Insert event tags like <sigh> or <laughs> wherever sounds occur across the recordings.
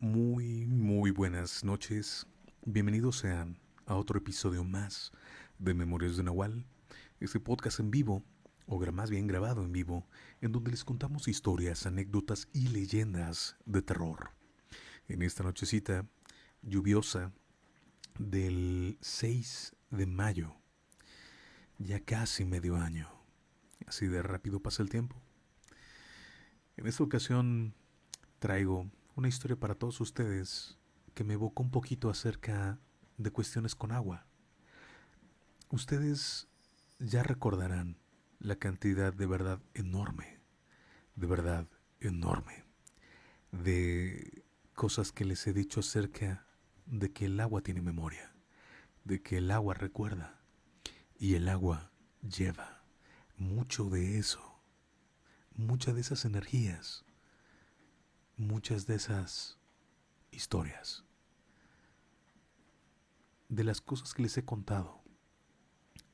Muy, muy buenas noches. Bienvenidos sean a otro episodio más de Memorias de Nahual, este podcast en vivo, o más bien grabado en vivo, en donde les contamos historias, anécdotas y leyendas de terror. En esta nochecita lluviosa del 6 de mayo, ya casi medio año. Así de rápido pasa el tiempo. En esta ocasión traigo una historia para todos ustedes que me evocó un poquito acerca de cuestiones con agua. Ustedes ya recordarán la cantidad de verdad enorme, de verdad enorme, de cosas que les he dicho acerca de que el agua tiene memoria, de que el agua recuerda y el agua lleva mucho de eso, muchas de esas energías muchas de esas historias, de las cosas que les he contado,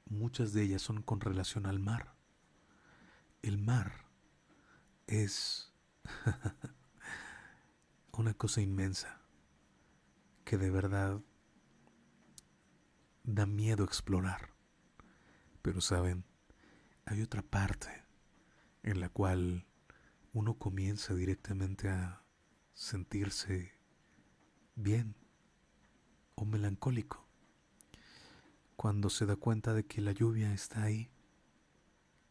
muchas de ellas son con relación al mar. El mar es <laughs> una cosa inmensa que de verdad da miedo explorar. Pero saben, hay otra parte en la cual uno comienza directamente a sentirse bien o melancólico cuando se da cuenta de que la lluvia está ahí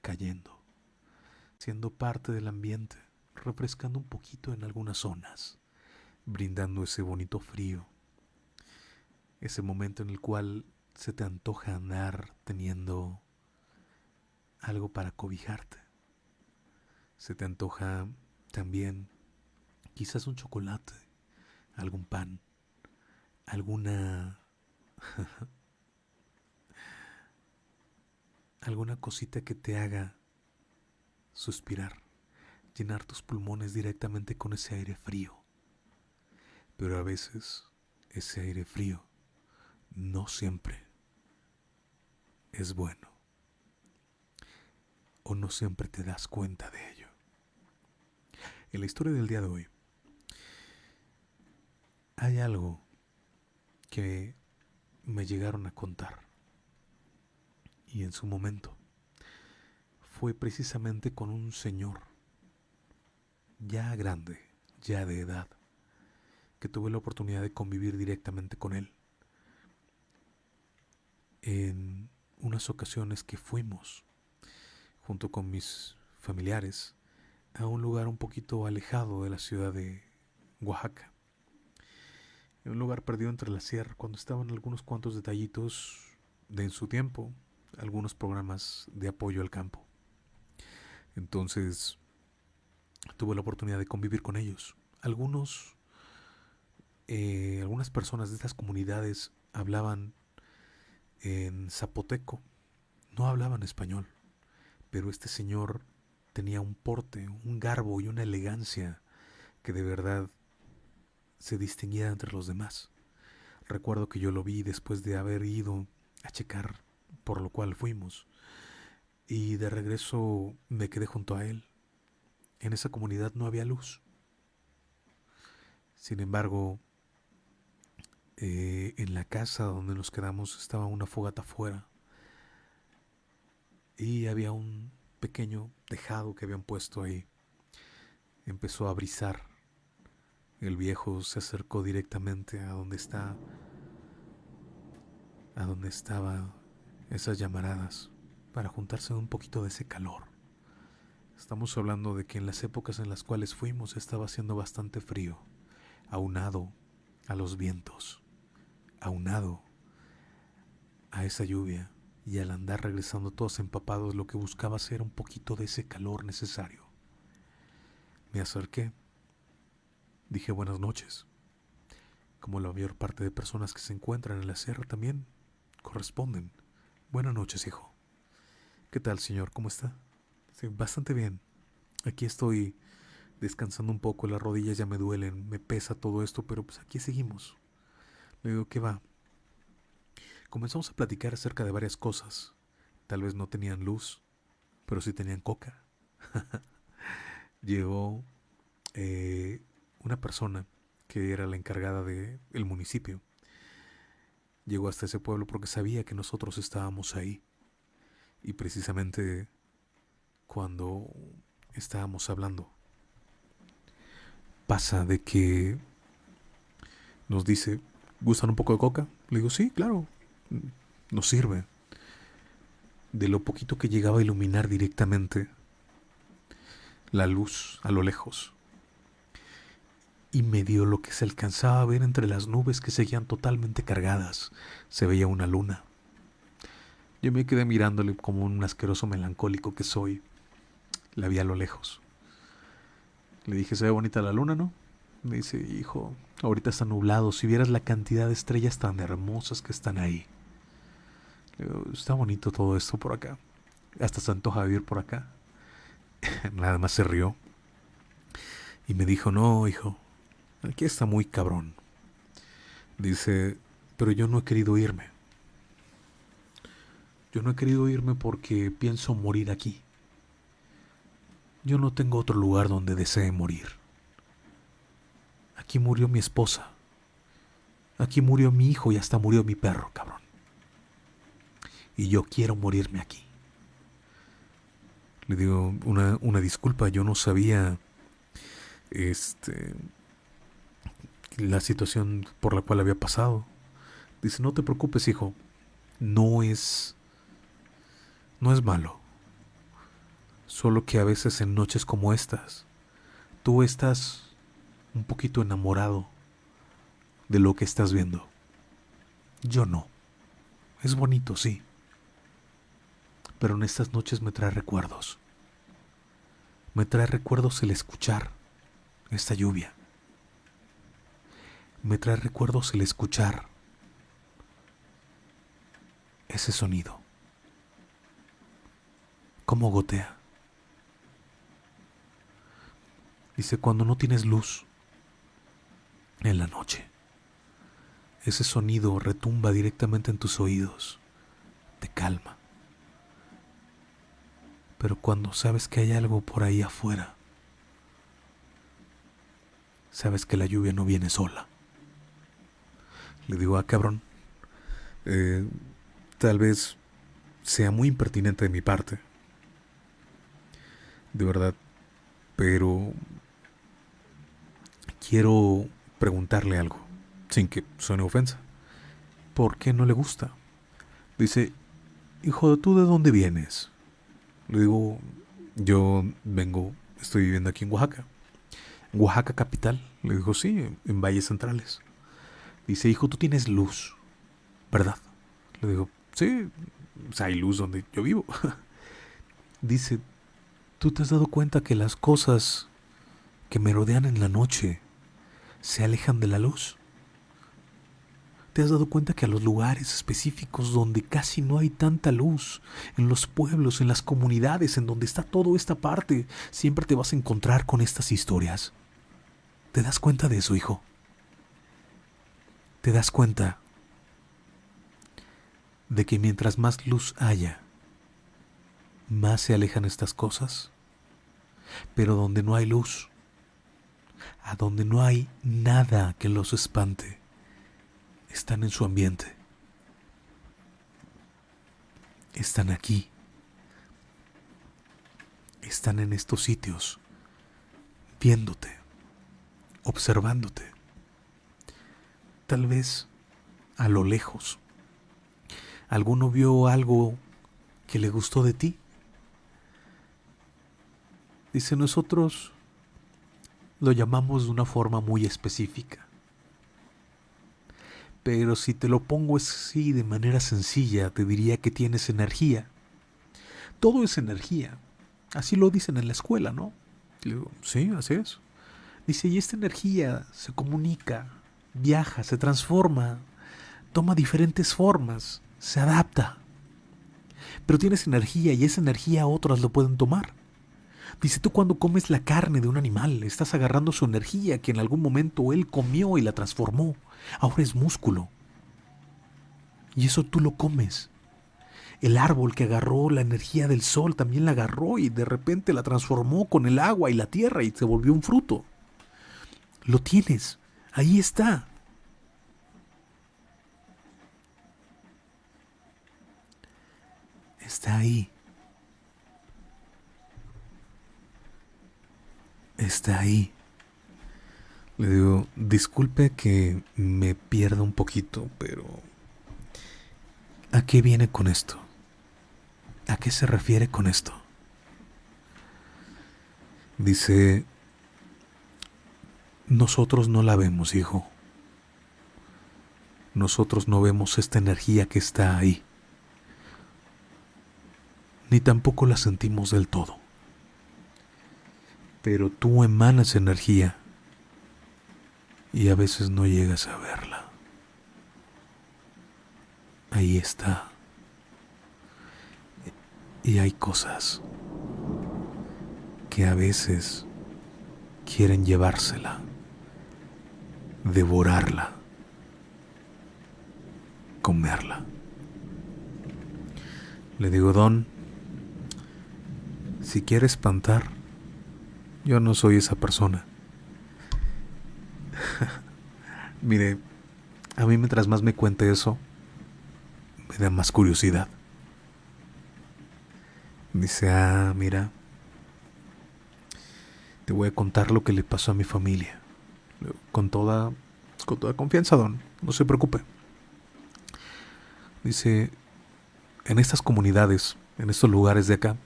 cayendo, siendo parte del ambiente, refrescando un poquito en algunas zonas, brindando ese bonito frío, ese momento en el cual se te antoja andar teniendo algo para cobijarte. Se te antoja también quizás un chocolate, algún pan, alguna <laughs> alguna cosita que te haga suspirar, llenar tus pulmones directamente con ese aire frío. Pero a veces ese aire frío no siempre es bueno. O no siempre te das cuenta de ello. En la historia del día de hoy hay algo que me llegaron a contar y en su momento fue precisamente con un señor ya grande, ya de edad, que tuve la oportunidad de convivir directamente con él. En unas ocasiones que fuimos junto con mis familiares a un lugar un poquito alejado de la ciudad de Oaxaca. En un lugar perdido entre la sierra, cuando estaban algunos cuantos detallitos de en su tiempo, algunos programas de apoyo al campo. Entonces, tuve la oportunidad de convivir con ellos. Algunos, eh, algunas personas de estas comunidades hablaban en zapoteco, no hablaban español, pero este señor tenía un porte, un garbo y una elegancia que de verdad se distinguía entre los demás. Recuerdo que yo lo vi después de haber ido a checar por lo cual fuimos y de regreso me quedé junto a él. En esa comunidad no había luz. Sin embargo, eh, en la casa donde nos quedamos estaba una fogata afuera y había un pequeño tejado que habían puesto ahí. Empezó a brisar. El viejo se acercó directamente a donde está a donde estaba esas llamaradas para juntarse un poquito de ese calor. Estamos hablando de que en las épocas en las cuales fuimos estaba haciendo bastante frío, aunado a los vientos, aunado a esa lluvia y al andar regresando todos empapados lo que buscaba era un poquito de ese calor necesario. Me acerqué. Dije buenas noches. Como la mayor parte de personas que se encuentran en la sierra también corresponden. Buenas noches, hijo. ¿Qué tal, señor? ¿Cómo está? Bastante bien. Aquí estoy descansando un poco, las rodillas ya me duelen, me pesa todo esto, pero pues aquí seguimos. Le digo, ¿qué va? Comenzamos a platicar acerca de varias cosas. Tal vez no tenían luz, pero sí tenían coca. <laughs> Llegó eh, una persona que era la encargada del el municipio. Llegó hasta ese pueblo porque sabía que nosotros estábamos ahí. Y precisamente cuando estábamos hablando, pasa de que nos dice, ¿gustan un poco de coca? Le digo, sí, claro, nos sirve. De lo poquito que llegaba a iluminar directamente la luz a lo lejos. Y me dio lo que se alcanzaba a ver entre las nubes que seguían totalmente cargadas. Se veía una luna. Yo me quedé mirándole como un asqueroso melancólico que soy. La vi a lo lejos. Le dije, se ve bonita la luna, ¿no? Me dice, hijo, ahorita está nublado. Si vieras la cantidad de estrellas tan hermosas que están ahí. Le digo, está bonito todo esto por acá. Hasta se antoja vivir por acá. <laughs> Nada más se rió. Y me dijo, no, hijo, aquí está muy cabrón. Dice, pero yo no he querido irme. Yo no he querido irme porque pienso morir aquí. Yo no tengo otro lugar donde desee morir. Aquí murió mi esposa. Aquí murió mi hijo y hasta murió mi perro, cabrón. Y yo quiero morirme aquí. Le digo una, una disculpa, yo no sabía este la situación por la cual había pasado. Dice, no te preocupes, hijo. No es no es malo. Solo que a veces en noches como estas, tú estás un poquito enamorado de lo que estás viendo. Yo no. Es bonito, sí. Pero en estas noches me trae recuerdos. Me trae recuerdos el escuchar esta lluvia. Me trae recuerdos el escuchar ese sonido. Cómo gotea. Dice, cuando no tienes luz en la noche, ese sonido retumba directamente en tus oídos, te calma. Pero cuando sabes que hay algo por ahí afuera, sabes que la lluvia no viene sola. Le digo, ah, cabrón, eh, tal vez sea muy impertinente de mi parte. De verdad, pero quiero preguntarle algo, sin que suene ofensa. ¿Por qué no le gusta? Dice, hijo, ¿tú de dónde vienes? Le digo, yo vengo, estoy viviendo aquí en Oaxaca. Oaxaca capital. Le digo, sí, en Valles Centrales. Dice, hijo, tú tienes luz, ¿verdad? Le digo, sí, hay luz donde yo vivo. <laughs> Dice, ¿tú te has dado cuenta que las cosas que me rodean en la noche se alejan de la luz. ¿Te has dado cuenta que a los lugares específicos donde casi no hay tanta luz, en los pueblos, en las comunidades, en donde está toda esta parte, siempre te vas a encontrar con estas historias? ¿Te das cuenta de eso, hijo? ¿Te das cuenta de que mientras más luz haya, más se alejan estas cosas? Pero donde no hay luz, a donde no hay nada que los espante. Están en su ambiente. Están aquí. Están en estos sitios, viéndote, observándote. Tal vez a lo lejos. ¿Alguno vio algo que le gustó de ti? Dice, nosotros lo llamamos de una forma muy específica. Pero si te lo pongo así de manera sencilla, te diría que tienes energía. Todo es energía. Así lo dicen en la escuela, ¿no? digo, sí, así es. Dice, y esta energía se comunica, viaja, se transforma, toma diferentes formas, se adapta. Pero tienes energía y esa energía otras lo pueden tomar. Dice, tú cuando comes la carne de un animal, estás agarrando su energía que en algún momento él comió y la transformó. Ahora es músculo. Y eso tú lo comes. El árbol que agarró la energía del sol también la agarró y de repente la transformó con el agua y la tierra y se volvió un fruto. Lo tienes. Ahí está. Está ahí. Está ahí. Le digo, disculpe que me pierda un poquito, pero ¿a qué viene con esto? ¿A qué se refiere con esto? Dice, nosotros no la vemos, hijo. Nosotros no vemos esta energía que está ahí. Ni tampoco la sentimos del todo. Pero tú emanas energía y a veces no llegas a verla. Ahí está. Y hay cosas que a veces quieren llevársela, devorarla, comerla. Le digo, Don, si quiere espantar, yo no soy esa persona. <laughs> Mire, a mí mientras más me cuente eso, me da más curiosidad. Dice, ah, mira, te voy a contar lo que le pasó a mi familia. Con toda, con toda confianza, don, no se preocupe. Dice, en estas comunidades, en estos lugares de acá,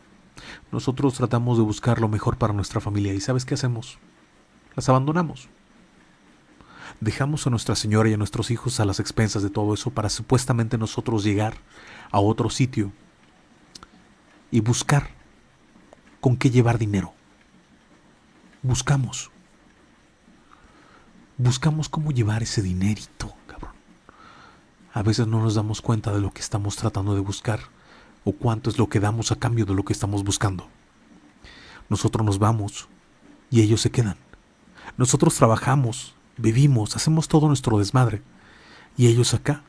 nosotros tratamos de buscar lo mejor para nuestra familia y ¿sabes qué hacemos? Las abandonamos. Dejamos a Nuestra Señora y a nuestros hijos a las expensas de todo eso para supuestamente nosotros llegar a otro sitio y buscar con qué llevar dinero. Buscamos. Buscamos cómo llevar ese dinerito, cabrón. A veces no nos damos cuenta de lo que estamos tratando de buscar o cuánto es lo que damos a cambio de lo que estamos buscando. Nosotros nos vamos y ellos se quedan. Nosotros trabajamos, vivimos, hacemos todo nuestro desmadre y ellos acá,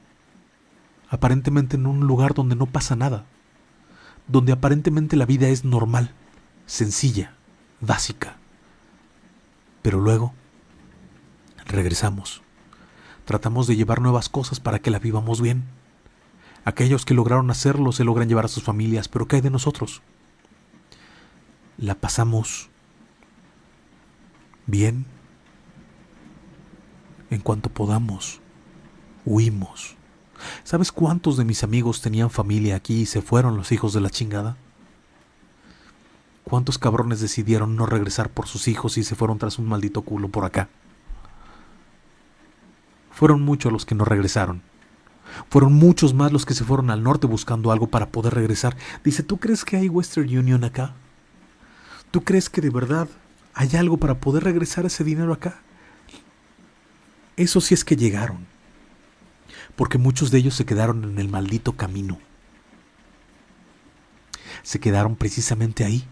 aparentemente en un lugar donde no pasa nada, donde aparentemente la vida es normal, sencilla, básica. Pero luego regresamos. Tratamos de llevar nuevas cosas para que la vivamos bien. Aquellos que lograron hacerlo se logran llevar a sus familias, pero ¿qué hay de nosotros? La pasamos bien en cuanto podamos. Huimos. ¿Sabes cuántos de mis amigos tenían familia aquí y se fueron los hijos de la chingada? ¿Cuántos cabrones decidieron no regresar por sus hijos y se fueron tras un maldito culo por acá? Fueron muchos los que no regresaron. Fueron muchos más los que se fueron al norte buscando algo para poder regresar. Dice, ¿tú crees que hay Western Union acá? ¿Tú crees que de verdad hay algo para poder regresar ese dinero acá? Eso sí es que llegaron. Porque muchos de ellos se quedaron en el maldito camino. Se quedaron precisamente ahí.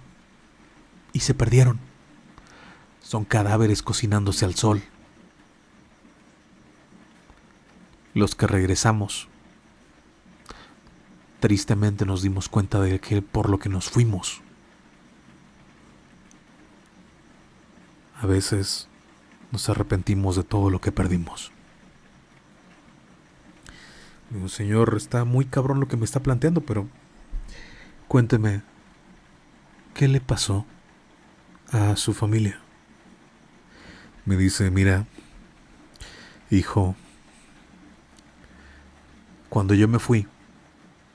Y se perdieron. Son cadáveres cocinándose al sol. Los que regresamos, tristemente nos dimos cuenta de que por lo que nos fuimos, a veces nos arrepentimos de todo lo que perdimos. Digo, señor, está muy cabrón lo que me está planteando, pero cuénteme, ¿qué le pasó a su familia? Me dice, mira, hijo, cuando yo me fui,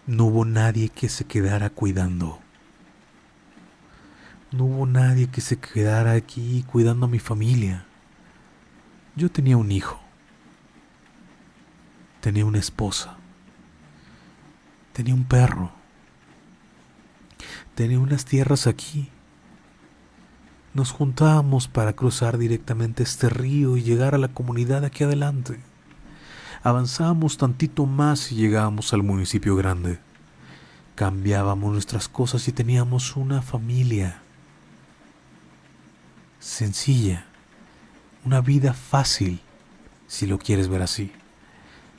no hubo nadie que se quedara cuidando. No hubo nadie que se quedara aquí cuidando a mi familia. Yo tenía un hijo. Tenía una esposa. Tenía un perro. Tenía unas tierras aquí. Nos juntábamos para cruzar directamente este río y llegar a la comunidad aquí adelante. Avanzábamos tantito más y llegábamos al municipio grande. Cambiábamos nuestras cosas y teníamos una familia sencilla, una vida fácil, si lo quieres ver así,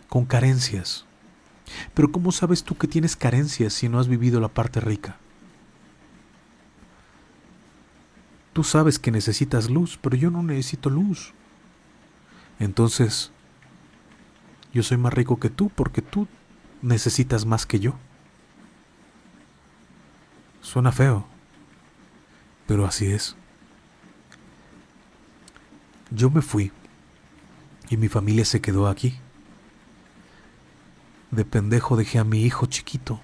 con carencias. Pero ¿cómo sabes tú que tienes carencias si no has vivido la parte rica? Tú sabes que necesitas luz, pero yo no necesito luz. Entonces, yo soy más rico que tú porque tú necesitas más que yo. Suena feo, pero así es. Yo me fui y mi familia se quedó aquí. De pendejo dejé a mi hijo chiquito,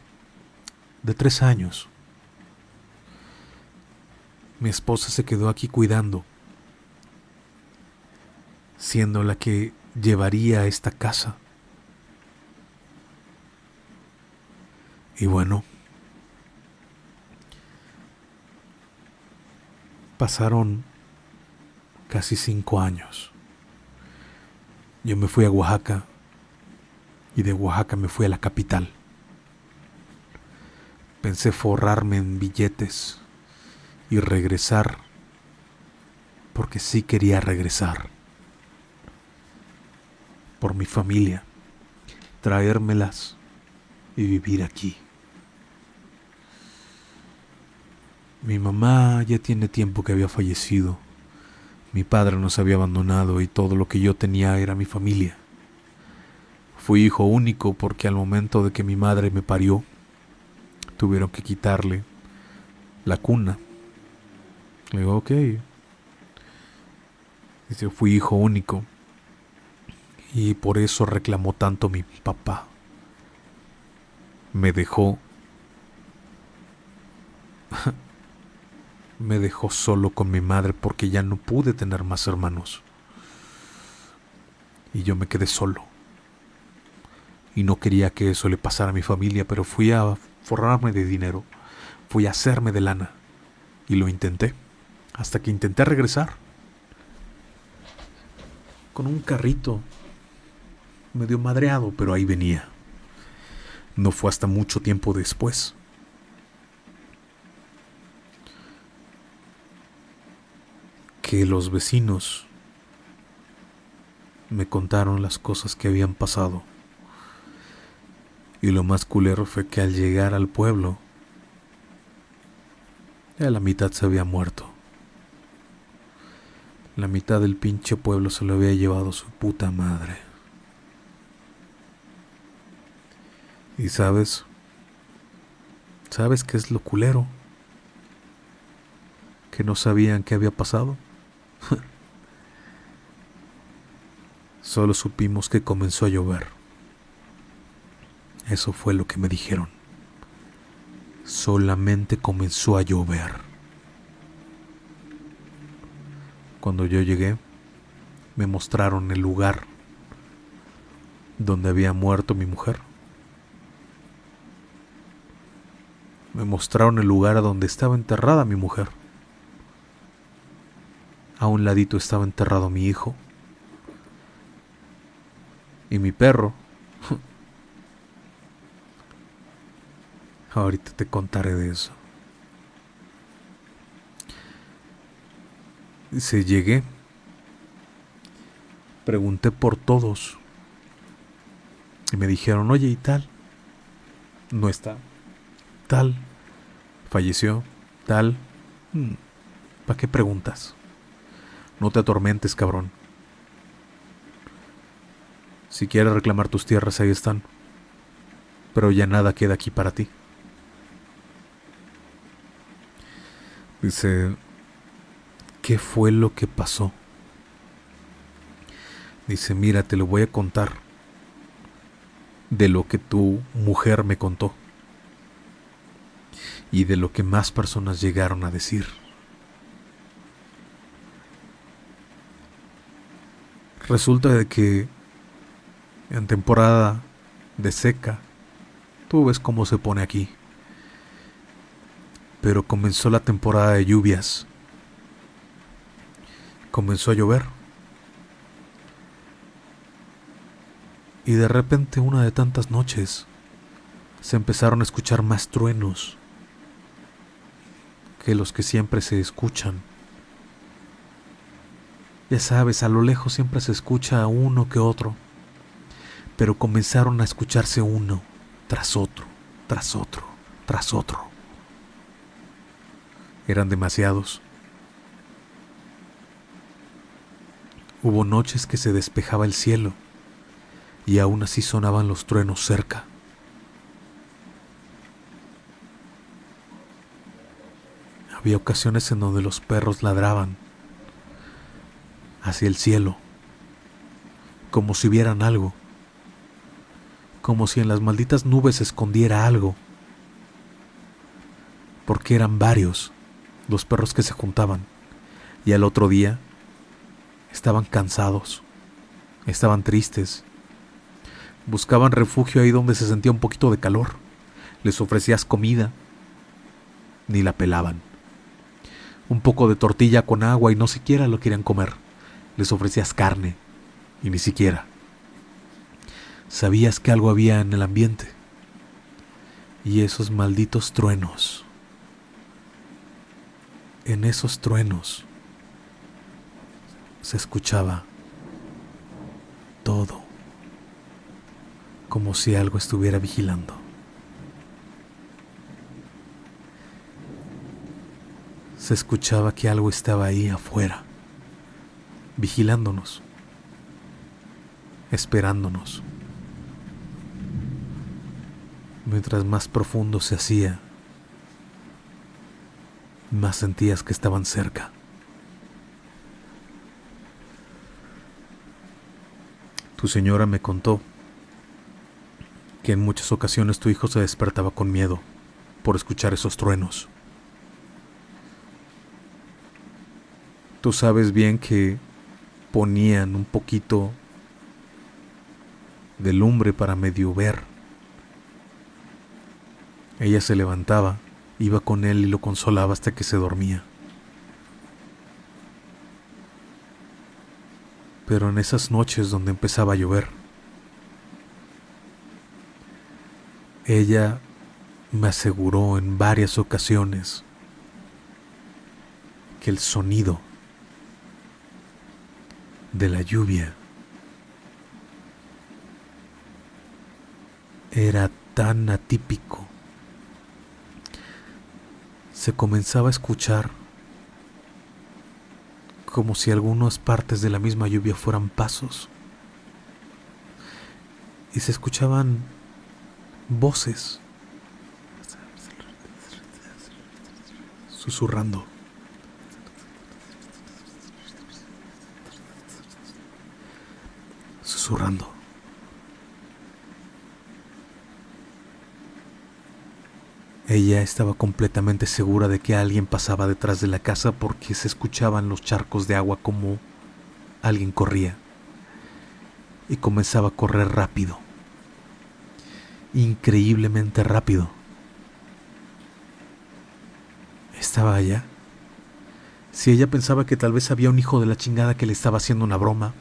de tres años. Mi esposa se quedó aquí cuidando, siendo la que llevaría a esta casa. Y bueno, pasaron casi cinco años. Yo me fui a Oaxaca y de Oaxaca me fui a la capital. Pensé forrarme en billetes y regresar porque sí quería regresar. Por mi familia, traérmelas y vivir aquí. Mi mamá ya tiene tiempo que había fallecido mi padre nos había abandonado y todo lo que yo tenía era mi familia. Fui hijo único porque al momento de que mi madre me parió, tuvieron que quitarle la cuna. Le digo, ok. Dice, fui hijo único. Y por eso reclamó tanto mi papá. Me dejó <laughs> me dejó solo con mi madre porque ya no pude tener más hermanos. Y yo me quedé solo. Y no quería que eso le pasara a mi familia, pero fui a forrarme de dinero, fui a hacerme de lana. Y lo intenté, hasta que intenté regresar. Con un carrito, medio madreado, pero ahí venía. No fue hasta mucho tiempo después que los vecinos me contaron las cosas que habían pasado. Y lo más culero fue que al llegar al pueblo, ya la mitad se había muerto. La mitad del pinche pueblo se lo había llevado su puta madre. Y sabes, ¿sabes qué es lo culero? Que no sabían qué había pasado. <laughs> Solo supimos que comenzó a llover. Eso fue lo que me dijeron. Solamente comenzó a llover. Cuando yo llegué, me mostraron el lugar donde había muerto mi mujer. Me mostraron el lugar donde estaba enterrada mi mujer. A un ladito estaba enterrado mi hijo y mi perro. <laughs> Ahorita te contaré de eso. Dice, llegué. Pregunté por todos. Y me dijeron, oye, ¿y tal? No está. Tal. Falleció. Tal. Hmm, ¿Para qué preguntas? No te atormentes, cabrón. Si quieres reclamar tus tierras, ahí están. Pero ya nada queda aquí para ti. Dice, ¿qué fue lo que pasó? Dice, mira, te lo voy a contar de lo que tu mujer me contó y de lo que más personas llegaron a decir. Resulta de que en temporada de seca, tú ves cómo se pone aquí. Pero comenzó la temporada de lluvias. Comenzó a llover. Y de repente una de tantas noches se empezaron a escuchar más truenos que los que siempre se escuchan ya sabes, a lo lejos siempre se escucha a uno que otro, pero comenzaron a escucharse uno tras otro, tras otro, tras otro. Eran demasiados. Hubo noches que se despejaba el cielo y aún así sonaban los truenos cerca. Había ocasiones en donde los perros ladraban hacia el cielo, como si vieran algo, como si en las malditas nubes se escondiera algo, porque eran varios los perros que se juntaban, y al otro día estaban cansados, estaban tristes, buscaban refugio ahí donde se sentía un poquito de calor, les ofrecías comida, ni la pelaban un poco de tortilla con agua y no siquiera lo querían comer. Les ofrecías carne y ni siquiera. Sabías que algo había en el ambiente. Y esos malditos truenos. En esos truenos se escuchaba todo como si algo estuviera vigilando. Se escuchaba que algo estaba ahí afuera, vigilándonos, esperándonos. Mientras más profundo se hacía, más sentías que estaban cerca. Tu señora me contó que en muchas ocasiones tu hijo se despertaba con miedo por escuchar esos truenos. Tú sabes bien que ponían un poquito de lumbre para medio ver. Ella se levantaba, iba con él y lo consolaba hasta que se dormía. Pero en esas noches donde empezaba a llover, ella me aseguró en varias ocasiones que el sonido de la lluvia era tan atípico. Se comenzaba a escuchar como si algunas partes de la misma lluvia fueran pasos. Y se escuchaban voces susurrando. Ella estaba completamente segura de que alguien pasaba detrás de la casa porque se escuchaban los charcos de agua como alguien corría y comenzaba a correr rápido, increíblemente rápido. Estaba allá. Si ella pensaba que tal vez había un hijo de la chingada que le estaba haciendo una broma,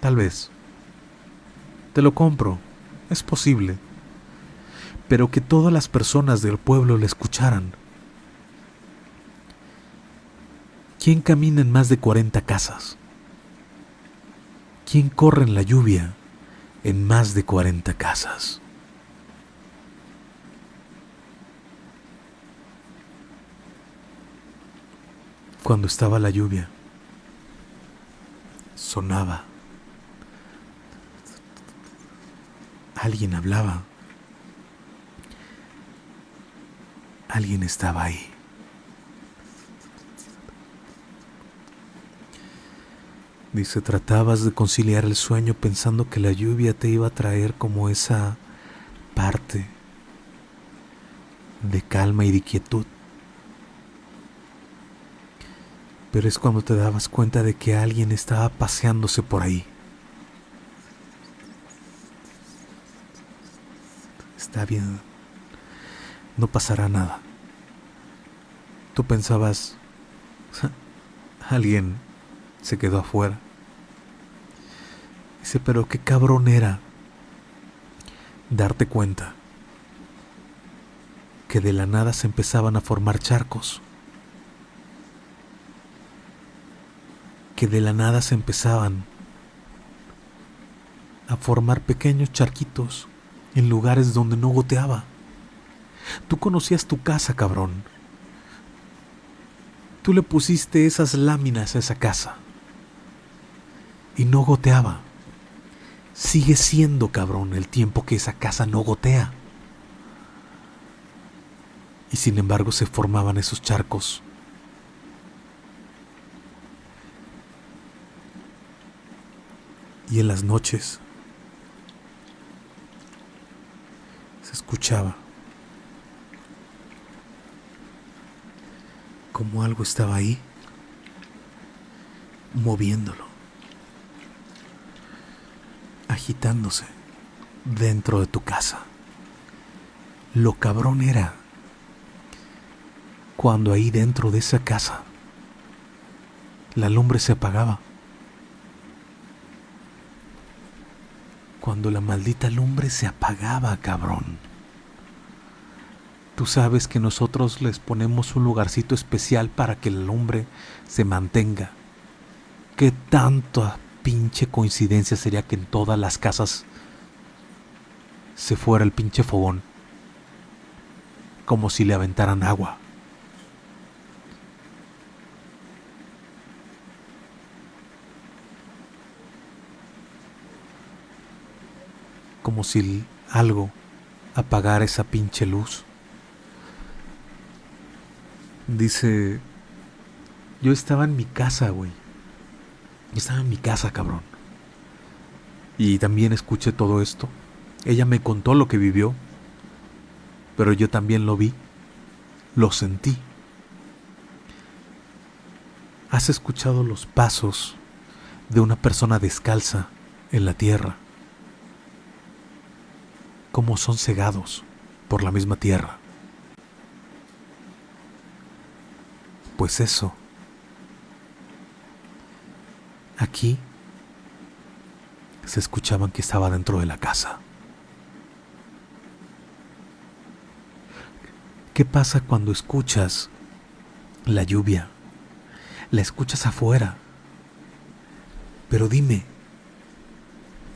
tal vez. Te lo compro, es posible. Pero que todas las personas del pueblo le escucharan. ¿Quién camina en más de 40 casas? ¿Quién corre en la lluvia en más de 40 casas? Cuando estaba la lluvia, sonaba Alguien hablaba. Alguien estaba ahí. Dice, tratabas de conciliar el sueño pensando que la lluvia te iba a traer como esa parte de calma y de quietud. Pero es cuando te dabas cuenta de que alguien estaba paseándose por ahí. Está bien, no pasará nada. Tú pensabas, <laughs> alguien se quedó afuera. Dice, pero qué cabrón era darte cuenta que de la nada se empezaban a formar charcos. Que de la nada se empezaban a formar pequeños charquitos en lugares donde no goteaba. Tú conocías tu casa, cabrón. Tú le pusiste esas láminas a esa casa. y no goteaba. Sigue siendo cabrón el tiempo que esa casa no gotea. Y sin embargo se formaban esos charcos. Y en las noches escuchaba como algo estaba ahí, moviéndolo, agitándose dentro de tu casa. Lo cabrón era cuando ahí dentro de esa casa la lumbre se apagaba. Cuando la maldita lumbre se apagaba, cabrón. Tú sabes que nosotros les ponemos un lugarcito especial para que la lumbre se mantenga. ¿Qué tanta pinche coincidencia sería que en todas las casas se fuera el pinche fogón? Como si le aventaran agua. Como si algo apagara esa pinche luz. Dice, yo estaba en mi casa, güey. Yo estaba en mi casa, cabrón. Y también escuché todo esto. Ella me contó lo que vivió, pero yo también lo vi, lo sentí. ¿Has escuchado los pasos de una persona descalza en la tierra? Como son cegados por la misma tierra. Pues eso. Aquí se escuchaban que estaba dentro de la casa. ¿Qué pasa cuando escuchas la lluvia? La escuchas afuera. Pero dime,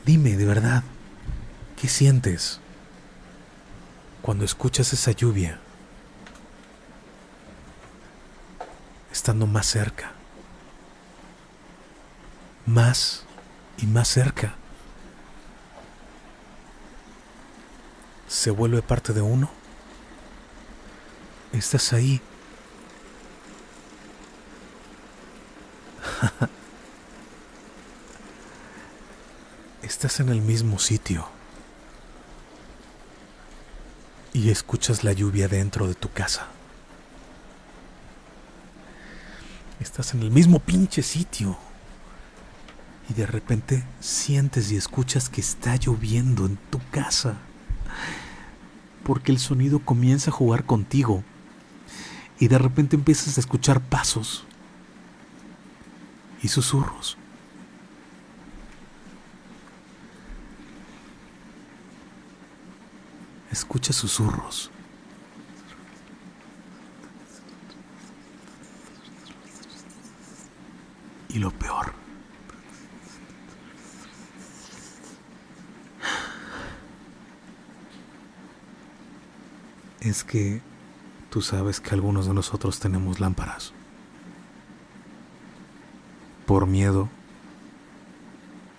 dime de verdad, ¿qué sientes cuando escuchas esa lluvia? estando más cerca, más y más cerca. Se vuelve parte de uno. Estás ahí. <laughs> Estás en el mismo sitio. Y escuchas la lluvia dentro de tu casa. Estás en el mismo pinche sitio. Y de repente sientes y escuchas que está lloviendo en tu casa. Porque el sonido comienza a jugar contigo. Y de repente empiezas a escuchar pasos y susurros. Escucha susurros. Y lo peor. Es que tú sabes que algunos de nosotros tenemos lámparas. Por miedo,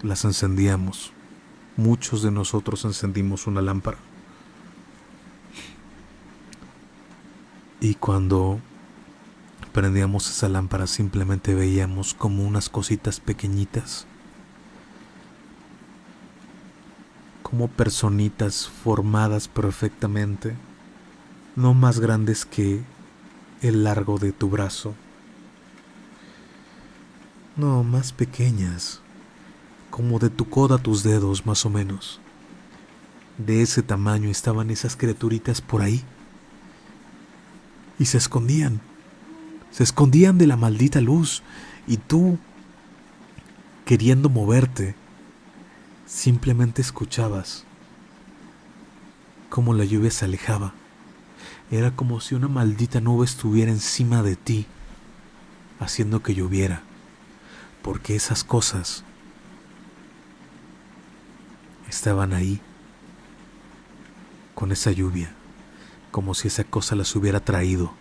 las encendíamos. Muchos de nosotros encendimos una lámpara. Y cuando prendíamos esa lámpara simplemente veíamos como unas cositas pequeñitas, como personitas formadas perfectamente, no más grandes que el largo de tu brazo, no más pequeñas, como de tu coda tus dedos más o menos. De ese tamaño estaban esas criaturitas por ahí y se escondían. Se escondían de la maldita luz. Y tú, queriendo moverte, simplemente escuchabas cómo la lluvia se alejaba. Era como si una maldita nube estuviera encima de ti, haciendo que lloviera, porque esas cosas estaban ahí, con esa lluvia, como si esa cosa las hubiera traído.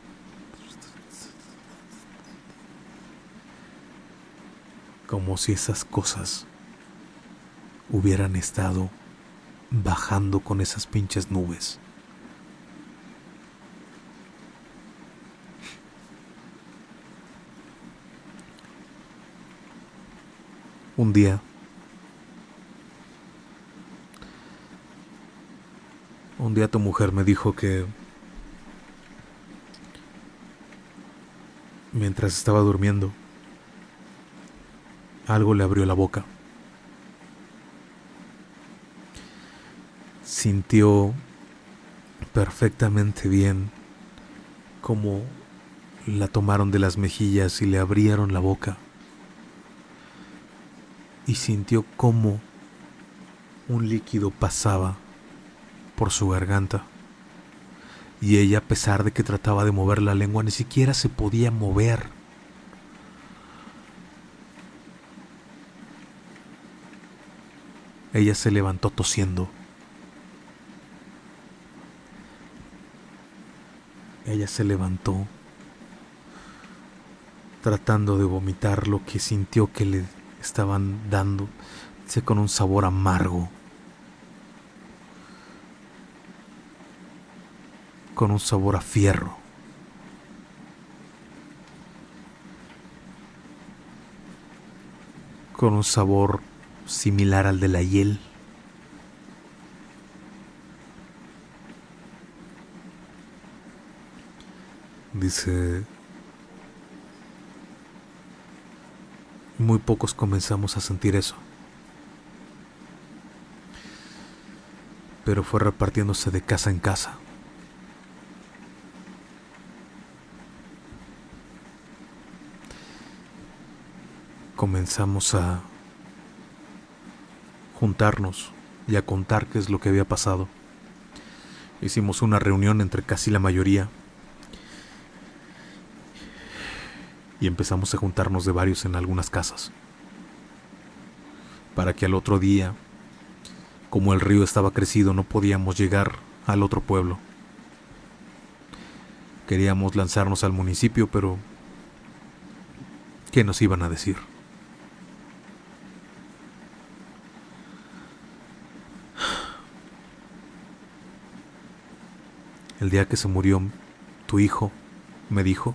como si esas cosas hubieran estado bajando con esas pinches nubes. Un día Un día tu mujer me dijo que mientras estaba durmiendo, algo le abrió la boca. Sintió perfectamente bien cómo la tomaron de las mejillas y le abrieron la boca. Y sintió cómo un líquido pasaba por su garganta. Y ella, a pesar de que trataba de mover la lengua, ni siquiera se podía mover. Ella se levantó tosiendo. Ella se levantó tratando de vomitar lo que sintió que le estaban dando, con un sabor amargo. Con un sabor a fierro. Con un sabor similar al de la hiel. Dice, muy pocos comenzamos a sentir eso. Pero fue repartiéndose de casa en casa. Comenzamos a juntarnos y a contar qué es lo que había pasado. Hicimos una reunión entre casi la mayoría y empezamos a juntarnos de varios en algunas casas. Para que al otro día, como el río estaba crecido, no podíamos llegar al otro pueblo. Queríamos lanzarnos al municipio, pero ¿qué nos iban a decir? El día que se murió tu hijo, me dijo,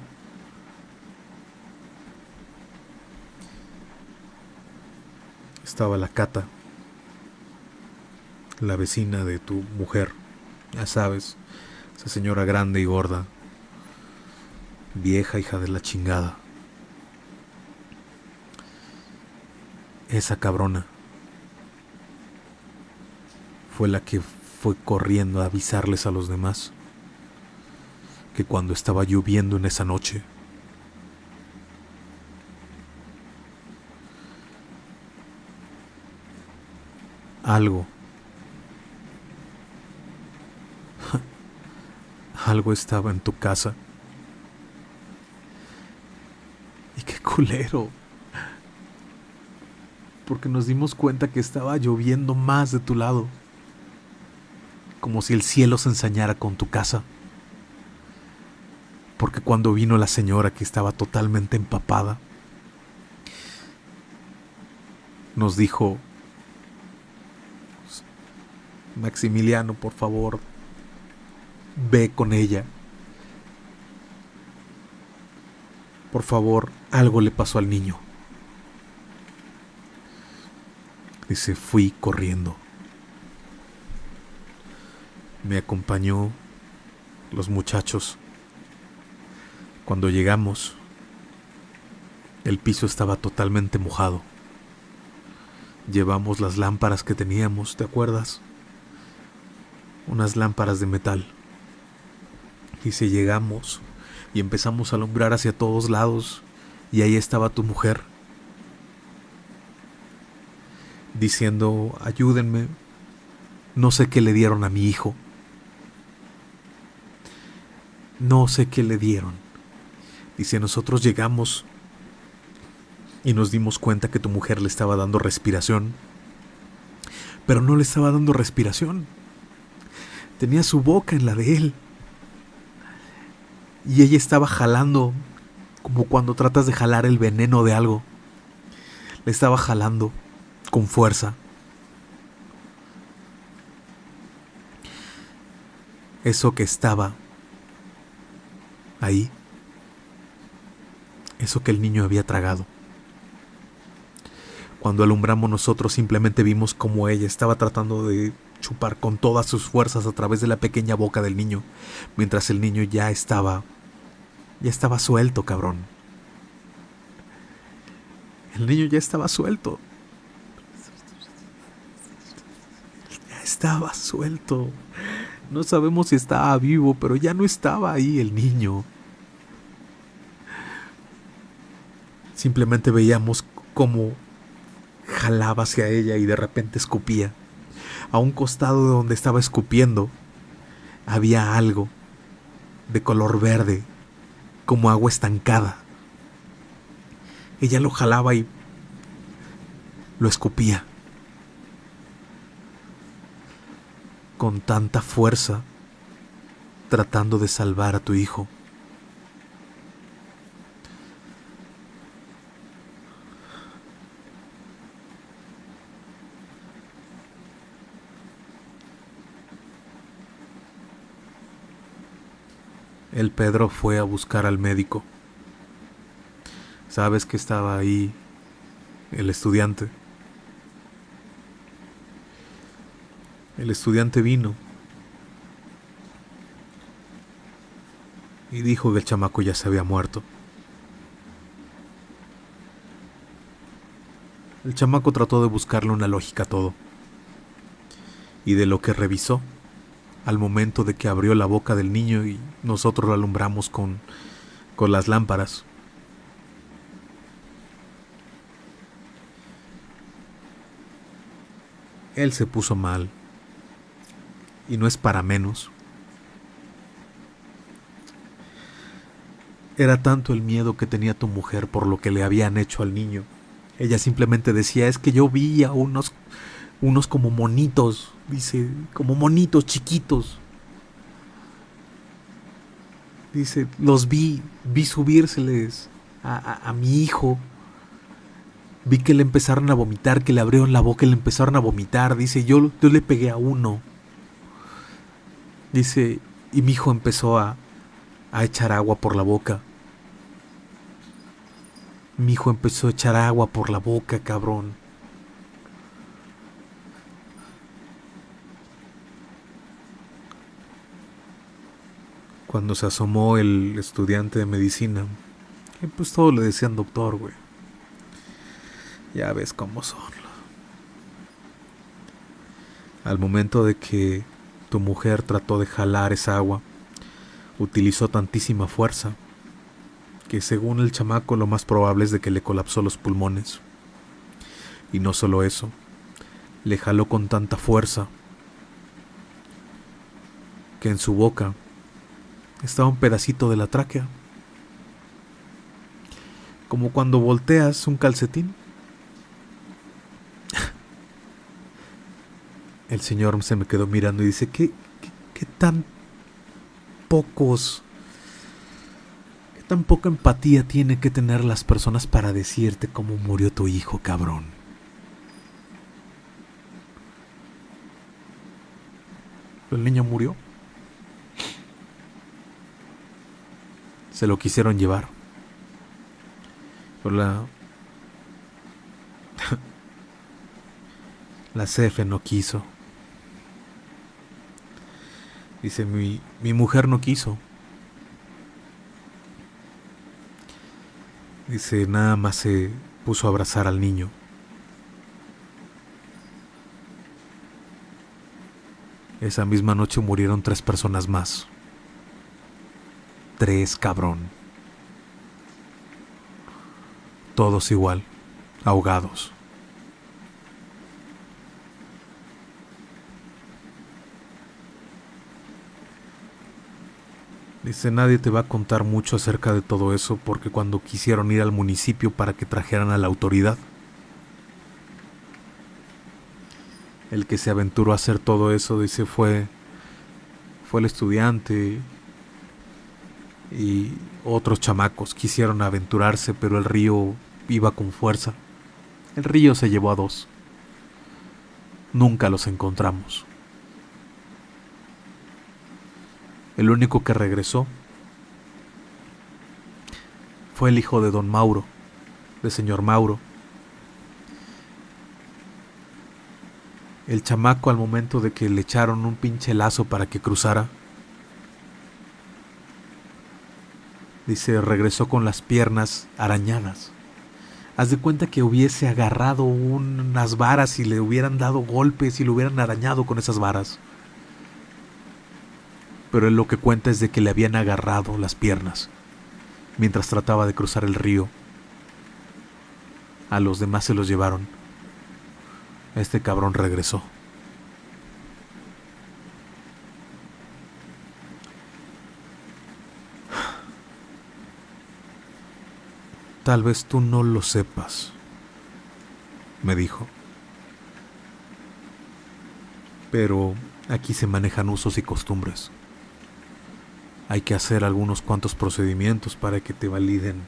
estaba la Cata, la vecina de tu mujer, ya sabes, esa señora grande y gorda, vieja hija de la chingada. Esa cabrona fue la que fue corriendo a avisarles a los demás que cuando estaba lloviendo en esa noche, algo, <laughs> algo estaba en tu casa. Y qué culero. Porque nos dimos cuenta que estaba lloviendo más de tu lado. Como si el cielo se ensañara con tu casa porque cuando vino la señora que estaba totalmente empapada, nos dijo, Maximiliano, por favor, ve con ella. Por favor, algo le pasó al niño. Dice, fui corriendo. Me acompañó los muchachos cuando llegamos, el piso estaba totalmente mojado. Llevamos las lámparas que teníamos, ¿te acuerdas? Unas lámparas de metal. Y si llegamos y empezamos a alumbrar hacia todos lados, y ahí estaba tu mujer, diciendo, ayúdenme, no sé qué le dieron a mi hijo. No sé qué le dieron. Si nosotros llegamos y nos dimos cuenta que tu mujer le estaba dando respiración, pero no le estaba dando respiración. Tenía su boca en la de él. Y ella estaba jalando como cuando tratas de jalar el veneno de algo. le estaba jalando con fuerza. Eso que estaba ahí, eso que el niño había tragado. Cuando alumbramos nosotros simplemente vimos como ella estaba tratando de chupar con todas sus fuerzas a través de la pequeña boca del niño, mientras el niño ya estaba ya estaba suelto, cabrón. El niño ya estaba suelto. Ya estaba suelto. No sabemos si estaba vivo, pero ya no estaba ahí el niño. Simplemente veíamos cómo jalaba hacia ella y de repente escupía. A un costado de donde estaba escupiendo había algo de color verde, como agua estancada. Ella lo jalaba y lo escupía. Con tanta fuerza, tratando de salvar a tu hijo. El Pedro fue a buscar al médico. Sabes que estaba ahí el estudiante. El estudiante vino y dijo que el chamaco ya se había muerto. El chamaco trató de buscarle una lógica a todo. Y de lo que revisó, al momento de que abrió la boca del niño y nosotros lo alumbramos con, con las lámparas. Él se puso mal. Y no es para menos. Era tanto el miedo que tenía tu mujer por lo que le habían hecho al niño. Ella simplemente decía, es que yo vi a unos unos como monitos, dice, como monitos chiquitos. Dice, los vi, vi subírseles a, a, mi hijo. Vi que le empezaron a vomitar, que le abrieron la boca y le empezaron a vomitar. Dice, yo, yo le pegué a uno. Dice, y mi hijo empezó a, a echar agua por la boca. Mi hijo empezó a echar agua por la boca, cabrón. Cuando se asomó el estudiante de medicina, y pues todo le decían doctor, güey. Ya ves cómo son. Al momento de que tu mujer trató de jalar esa agua, utilizó tantísima fuerza que según el chamaco lo más probable es de que le colapsó los pulmones. Y no solo eso, le jaló con tanta fuerza que en su boca estaba un pedacito de la tráquea. Como cuando volteas un calcetín. El señor se me quedó mirando y dice, ¿qué, tan pocos, qué tan poca empatía tiene que tener las personas para decirte cómo murió tu hijo, cabrón? El niño murió. Se lo quisieron llevar. Pero la. <laughs> la CF no quiso. Dice, mi, mi mujer no quiso. Dice, nada más se puso a abrazar al niño. Esa misma noche murieron tres personas más tres, cabrón. Todos igual, ahogados. Dice, nadie te va a contar mucho acerca de todo eso porque cuando quisieron ir al municipio para que trajeran a la autoridad, el que se aventuró a hacer todo eso, dice, fue, fue el estudiante y otros chamacos quisieron aventurarse, pero el río iba con fuerza El río se llevó a dos. Nunca los encontramos. El único que regresó fue el hijo de don Mauro, de señor Mauro. El chamaco al momento de que le echaron un pinche lazo para que cruzara, dice, regresó con las piernas arañadas. Haz de cuenta que hubiese agarrado unas varas y le hubieran dado golpes y le hubieran arañado con esas varas. Pero él lo que cuenta es de que le habían agarrado las piernas mientras trataba de cruzar el río. A los demás se los llevaron. Este cabrón regresó. Tal vez tú no lo sepas, me dijo. Pero aquí se manejan usos y costumbres. Hay que hacer algunos cuantos procedimientos para que te validen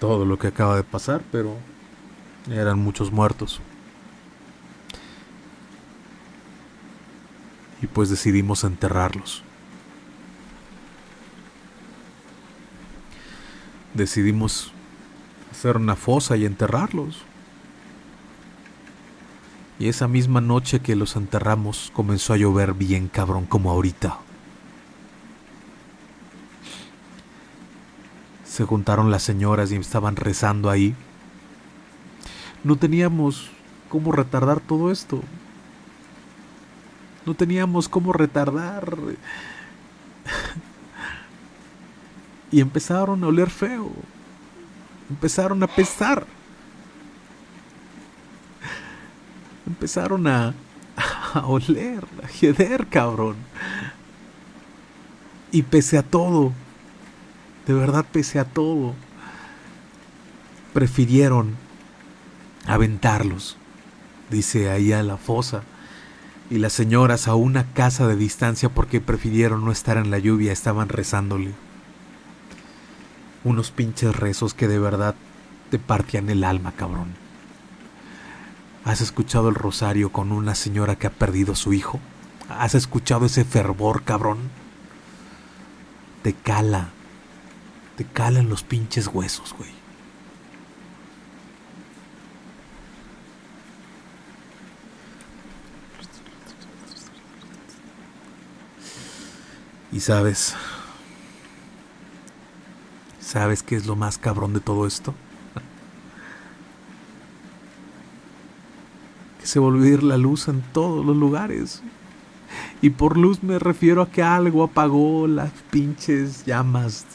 todo lo que acaba de pasar, pero eran muchos muertos. Y pues decidimos enterrarlos. Decidimos hacer una fosa y enterrarlos. Y esa misma noche que los enterramos comenzó a llover bien cabrón como ahorita. Se juntaron las señoras y estaban rezando ahí. No teníamos cómo retardar todo esto. No teníamos cómo retardar. <laughs> y empezaron a oler feo empezaron a pesar. Empezaron a, oler, a jeder, cabrón. Y pese a todo, de verdad pese a todo, prefirieron aventarlos, dice ahí a la fosa, y las señoras a una casa de distancia porque prefirieron no estar en la lluvia, estaban rezándole unos pinches rezos que de verdad te partían el alma, cabrón. ¿Has escuchado el rosario con una señora que ha perdido su hijo? ¿Has escuchado ese fervor, cabrón? Te cala. Te cala en los pinches huesos, güey. Y sabes, ¿Sabes qué es lo más cabrón de todo esto? que se volvió a ir la luz en todos los lugares. Y por luz me refiero a que algo apagó las pinches llamas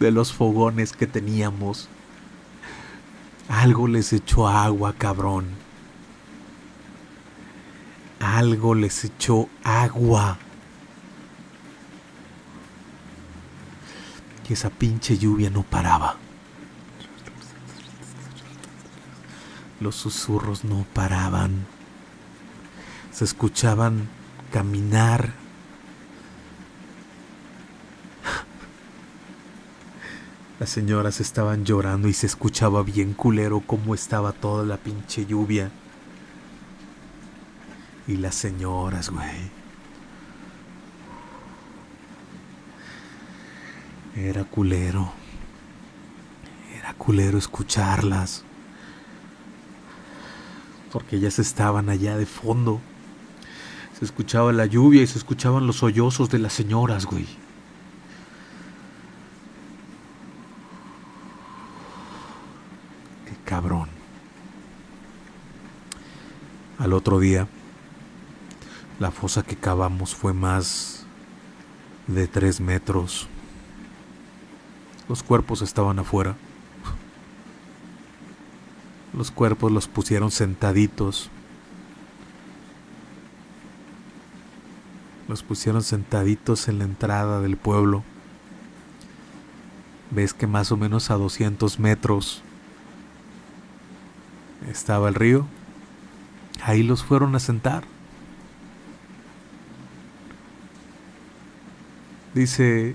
de los fogones que teníamos. Algo les echó agua, cabrón. Algo les echó agua. Que esa pinche lluvia no paraba. Los susurros no paraban. Se escuchaban caminar. Las señoras estaban llorando y se escuchaba bien culero cómo estaba toda la pinche lluvia. Y las señoras, güey. Era culero. Era culero escucharlas. Porque ellas estaban allá de fondo. Se escuchaba la lluvia y se escuchaban los sollozos de las señoras, güey. Qué cabrón. Al otro día, la fosa que cavamos fue más de tres metros. Los cuerpos estaban afuera. Los cuerpos los pusieron sentaditos. Los pusieron sentaditos en la entrada del pueblo. Ves que más o menos a 200 metros estaba el río. Ahí los fueron a sentar. Dice,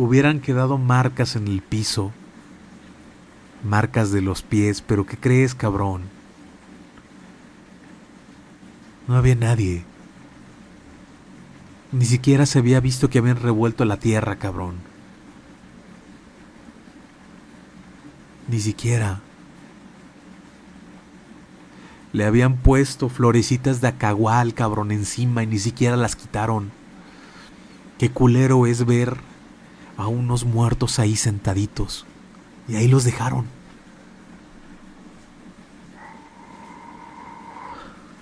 hubieran quedado marcas en el piso, marcas de los pies, pero ¿qué crees, cabrón? No había nadie. Ni siquiera se había visto que habían revuelto la tierra, cabrón. Ni siquiera. Le habían puesto florecitas de acagual, cabrón, encima y ni siquiera las quitaron. Qué culero es ver a unos muertos ahí sentaditos. Y ahí los dejaron.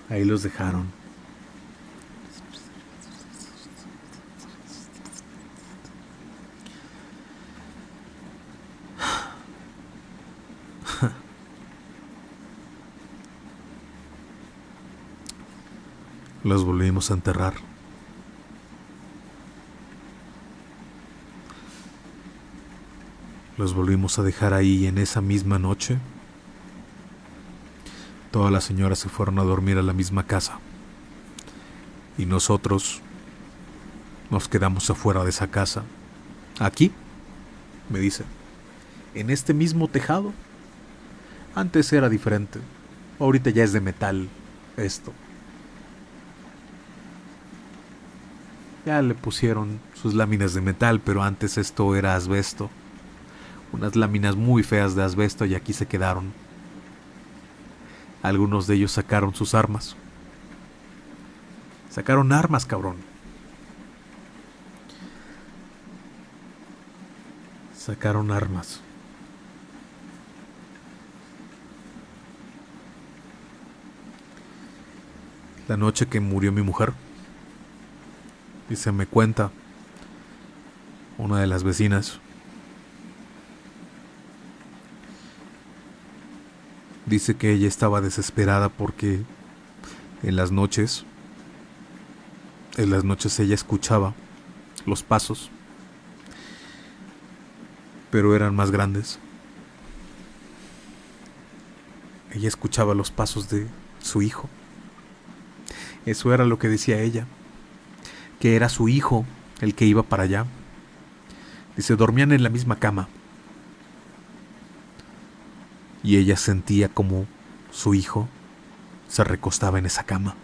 Ahí los dejaron. <sighs> Los volvimos a enterrar. Los volvimos a dejar ahí en esa misma noche. Todas las señoras se fueron a dormir a la misma casa. Y nosotros nos quedamos afuera de esa casa. Aquí, me dice, en este mismo tejado. Antes era diferente. Ahorita ya es de metal esto. Ya le pusieron sus láminas de metal, pero antes esto era asbesto. Unas láminas muy feas de asbesto y aquí se quedaron. Algunos de ellos sacaron sus armas. Sacaron armas, cabrón. Sacaron armas. La noche que murió mi mujer, y se me cuenta una de las vecinas. Dice que ella estaba desesperada porque en las noches, en las noches ella escuchaba los pasos, pero eran más grandes. Ella escuchaba los pasos de su hijo. Eso era lo que decía ella que era su hijo el que iba para allá. Dice, dormían en la misma cama. Y ella sentía como su hijo se recostaba en esa cama.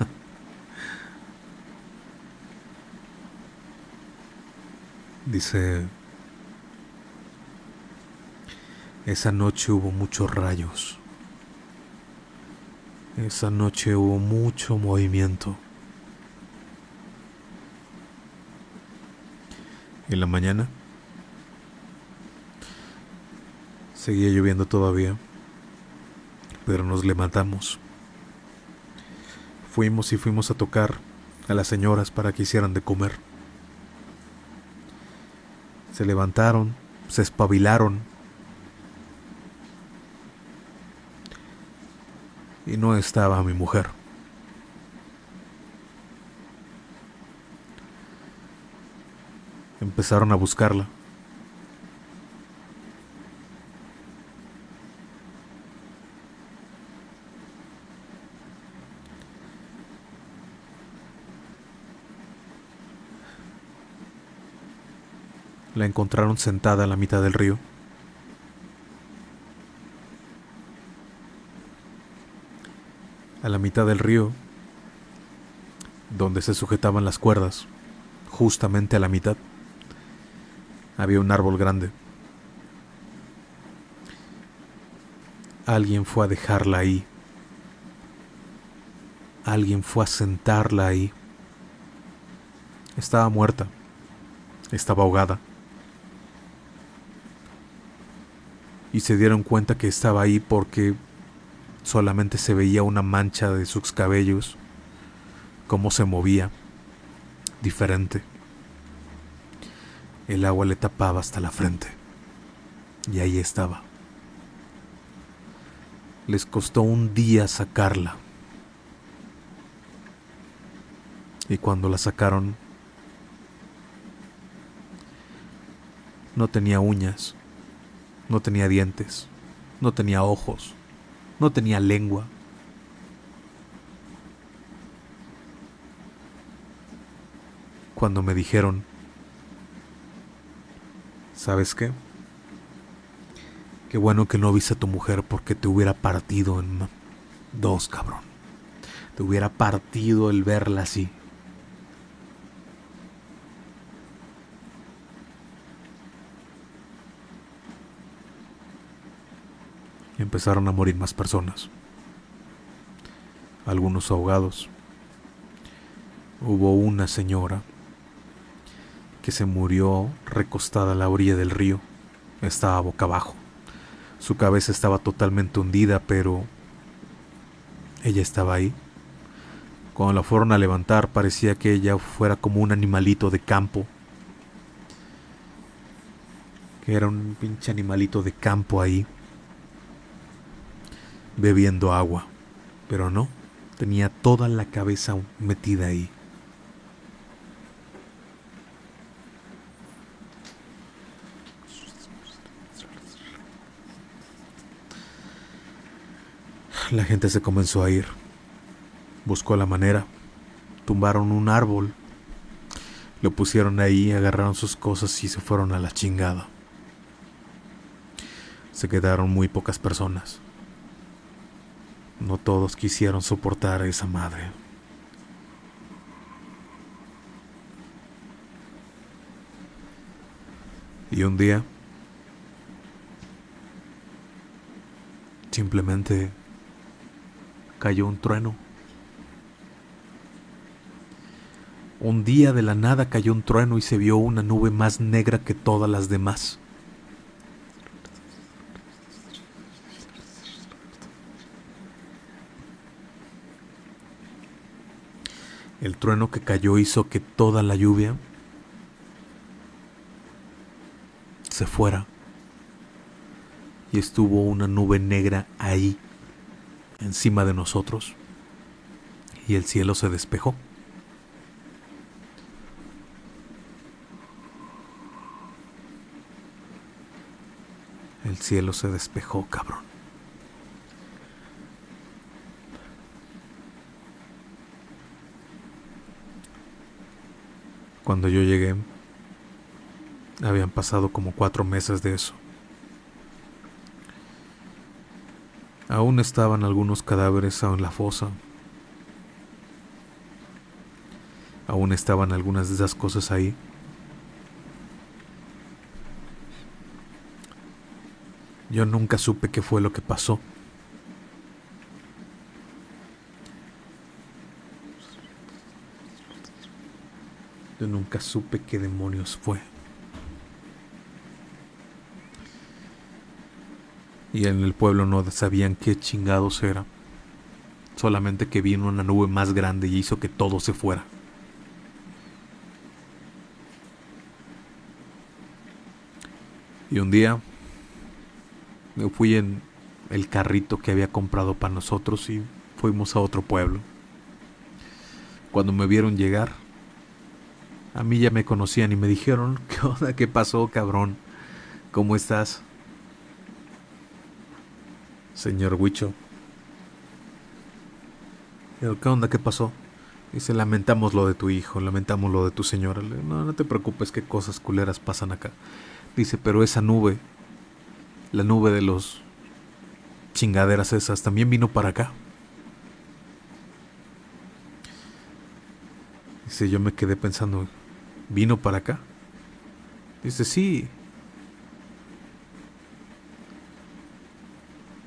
<laughs> Dice, esa noche hubo muchos rayos. Esa noche hubo mucho movimiento. En la mañana seguía lloviendo todavía, pero nos levantamos. Fuimos y fuimos a tocar a las señoras para que hicieran de comer. Se levantaron, se espabilaron y no estaba mi mujer. Empezaron a buscarla. La encontraron sentada a la mitad del río. a la mitad del río, donde se sujetaban las cuerdas, justamente a la mitad, había un árbol grande. Alguien fue a dejarla ahí. Alguien fue a sentarla ahí. Estaba muerta. Estaba ahogada. Y se dieron cuenta que estaba ahí porque Solamente se veía una mancha de sus cabellos, cómo se movía, diferente. El agua le tapaba hasta la frente. Y ahí estaba. Les costó un día sacarla. Y cuando la sacaron, no tenía uñas, no tenía dientes, no tenía ojos, no tenía lengua. Cuando me dijeron, ¿sabes qué? Qué bueno que no viste a tu mujer porque te hubiera partido en dos, cabrón. Te hubiera partido el verla así. Empezaron a morir más personas. Algunos ahogados. Hubo una señora que se murió recostada a la orilla del río. Estaba boca abajo. Su cabeza estaba totalmente hundida, pero ella estaba ahí. Cuando la fueron a levantar parecía que ella fuera como un animalito de campo. Que era un pinche animalito de campo ahí bebiendo agua, pero no, tenía toda la cabeza metida ahí. La gente se comenzó a ir. Buscó la manera. Tumbaron un árbol. Lo pusieron ahí, agarraron sus cosas y se fueron a la chingada. Se quedaron muy pocas personas. No todos quisieron soportar a esa madre. Y un día simplemente cayó un trueno. Un día de la nada cayó un trueno y se vio una nube más negra que todas las demás. El trueno que cayó hizo que toda la lluvia se fuera. Y estuvo una nube negra ahí, encima de nosotros. Y el cielo se despejó. El cielo se despejó, cabrón. Cuando yo llegué, habían pasado como cuatro meses de eso. Aún estaban algunos cadáveres en la fosa. Aún estaban algunas de esas cosas ahí. Yo nunca supe qué fue lo que pasó. Yo nunca supe qué demonios fue. Y en el pueblo no sabían qué chingados era. Solamente que vino una nube más grande y hizo que todo se fuera. Y un día me fui en el carrito que había comprado para nosotros y fuimos a otro pueblo. Cuando me vieron llegar, a mí ya me conocían y me dijeron, <laughs> ¿qué onda? ¿Qué pasó, cabrón? ¿Cómo estás? Señor Huicho. ¿Qué onda? ¿Qué pasó? Dice, lamentamos lo de tu hijo, lamentamos lo de tu señora. No, no te preocupes, qué cosas culeras pasan acá. Dice, pero esa nube, la nube de los chingaderas esas, también vino para acá. Dice, yo me quedé pensando, vino para acá. Dice, sí.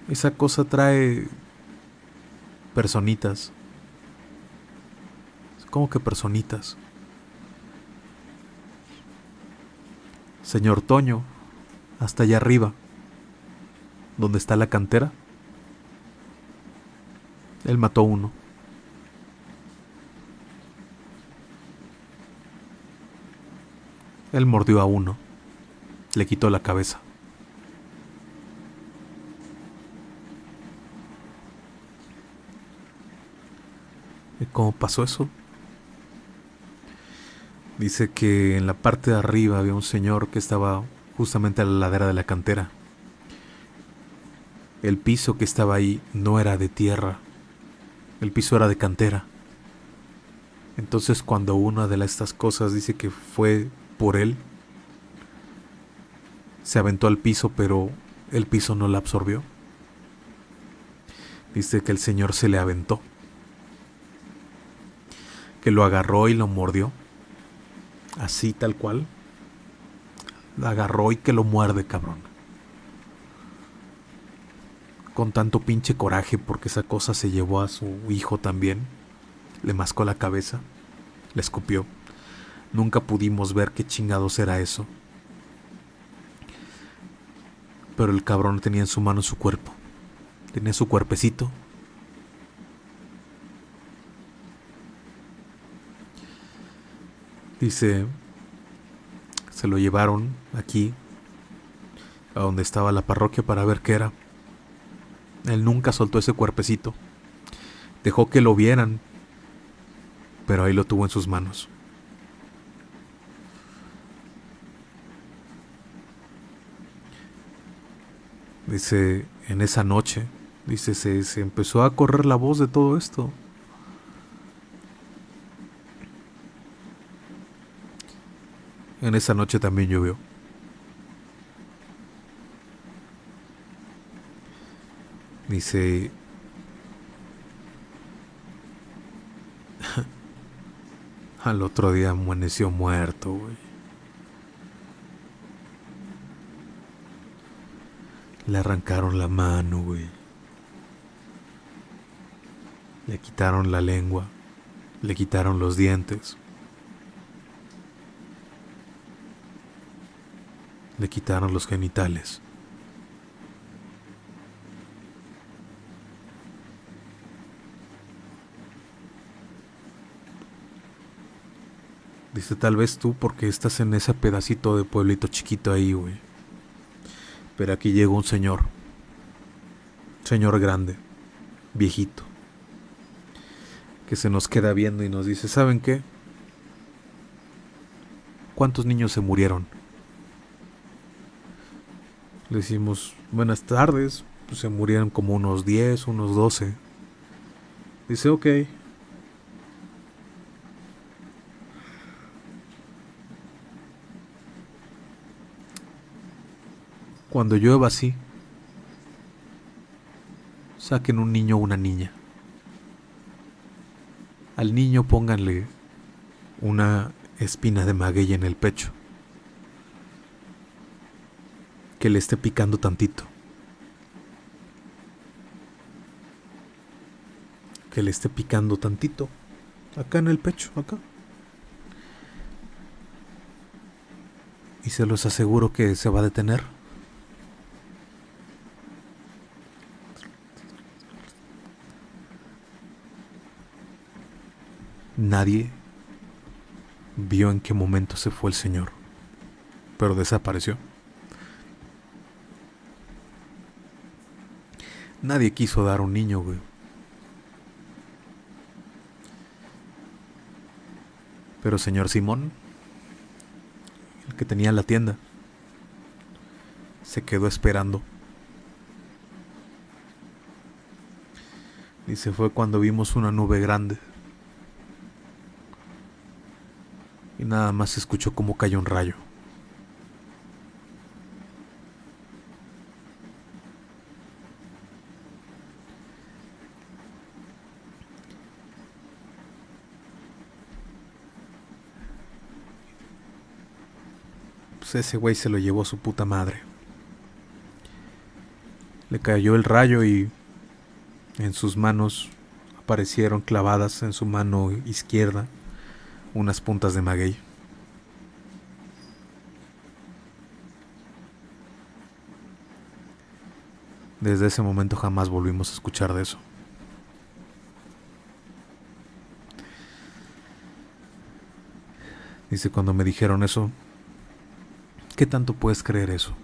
Esa cosa trae personitas. ¿Cómo que personitas? Señor Toño, hasta allá arriba, donde está la cantera, él mató uno. Él mordió a uno. Le quitó la cabeza. ¿Y cómo pasó eso? Dice que en la parte de arriba había un señor que estaba justamente a la ladera de la cantera. El piso que estaba ahí no era de tierra, el piso era de cantera. Entonces cuando una de estas cosas dice que fue por él. Se aventó al piso, pero el piso no la absorbió. Dice que el Señor se le aventó, que lo agarró y lo mordió, así tal cual. Lo agarró y que lo muerde, cabrón. Con tanto pinche coraje porque esa cosa se llevó a su hijo también. Le mascó la cabeza, le escupió. Nunca pudimos ver qué chingados era eso. Pero el cabrón tenía en su mano su cuerpo. Tenía su cuerpecito. Dice, se lo llevaron aquí, a donde estaba la parroquia para ver qué era. Él nunca soltó ese cuerpecito. Dejó que lo vieran, pero ahí lo tuvo en sus manos. Dice, en esa noche, dice, se, empezó a correr la voz de todo esto. En esa noche también llovió. Dice, <laughs> al otro día amaneció muerto, güey. Le arrancaron la mano, güey. Le quitaron la lengua. Le quitaron los dientes. Le quitaron los genitales. Dice tal vez tú porque estás en ese pedacito de pueblito chiquito ahí, güey. Pero aquí llegó un señor, señor grande, viejito, que se nos queda viendo y nos dice, ¿saben qué? ¿Cuántos niños se murieron? Le decimos, buenas tardes, pues se murieron como unos 10, unos 12. Dice, ok, Cuando llueva así, saquen un niño o una niña. Al niño pónganle una espina de maguey en el pecho. Que le esté picando tantito. Que le esté picando tantito. Acá en el pecho, acá. Y se los aseguro que se va a detener. Nadie vio en qué momento se fue el Señor, pero desapareció. Nadie quiso dar un niño, güey. Pero señor Simón, el que tenía la tienda, se quedó esperando. Se fue cuando vimos una nube grande nada más se escuchó como cayó un rayo. Pues ese güey se lo llevó a su puta madre. Le cayó el rayo y en sus manos aparecieron clavadas en su mano izquierda unas puntas de maguey. Desde ese momento jamás volvimos a escuchar de eso. Dice, cuando me dijeron eso, ¿qué tanto puedes creer eso?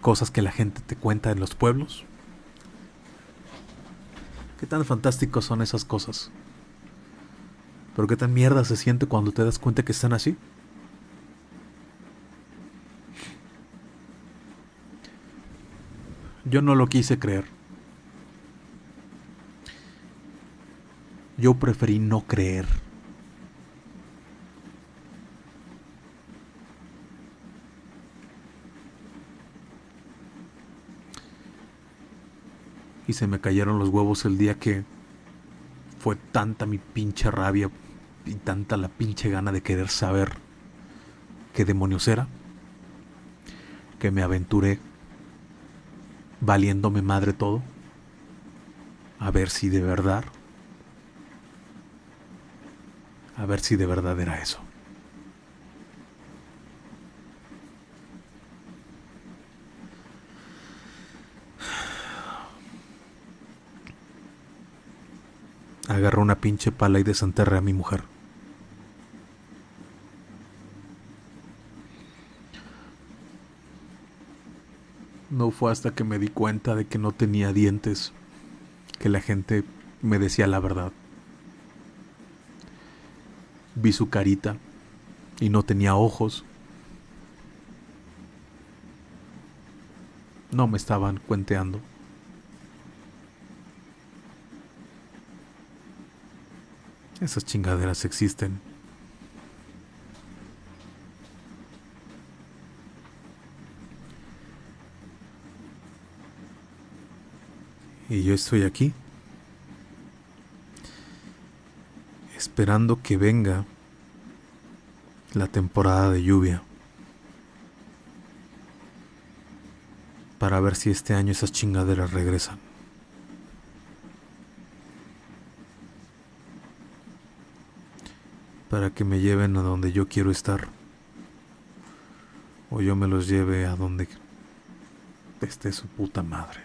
Cosas que la gente te cuenta en los pueblos. ¿Qué tan fantásticos son esas cosas? Pero qué tan mierda se siente cuando te das cuenta que están así. Yo no lo quise creer. Yo preferí no creer. Y se me cayeron los huevos el día que fue tanta mi pinche rabia y tanta la pinche gana de querer saber qué demonios era, que me aventuré valiéndome madre todo, a ver si de verdad, a ver si de verdad era eso. Agarró una pinche pala y desenterré a mi mujer. No fue hasta que me di cuenta de que no tenía dientes que la gente me decía la verdad. Vi su carita y no tenía ojos. No me estaban cuenteando. Esas chingaderas existen. Y yo estoy aquí, esperando que venga la temporada de lluvia, para ver si este año esas chingaderas regresan. Para que me lleven a donde yo quiero estar. O yo me los lleve a donde esté su puta madre.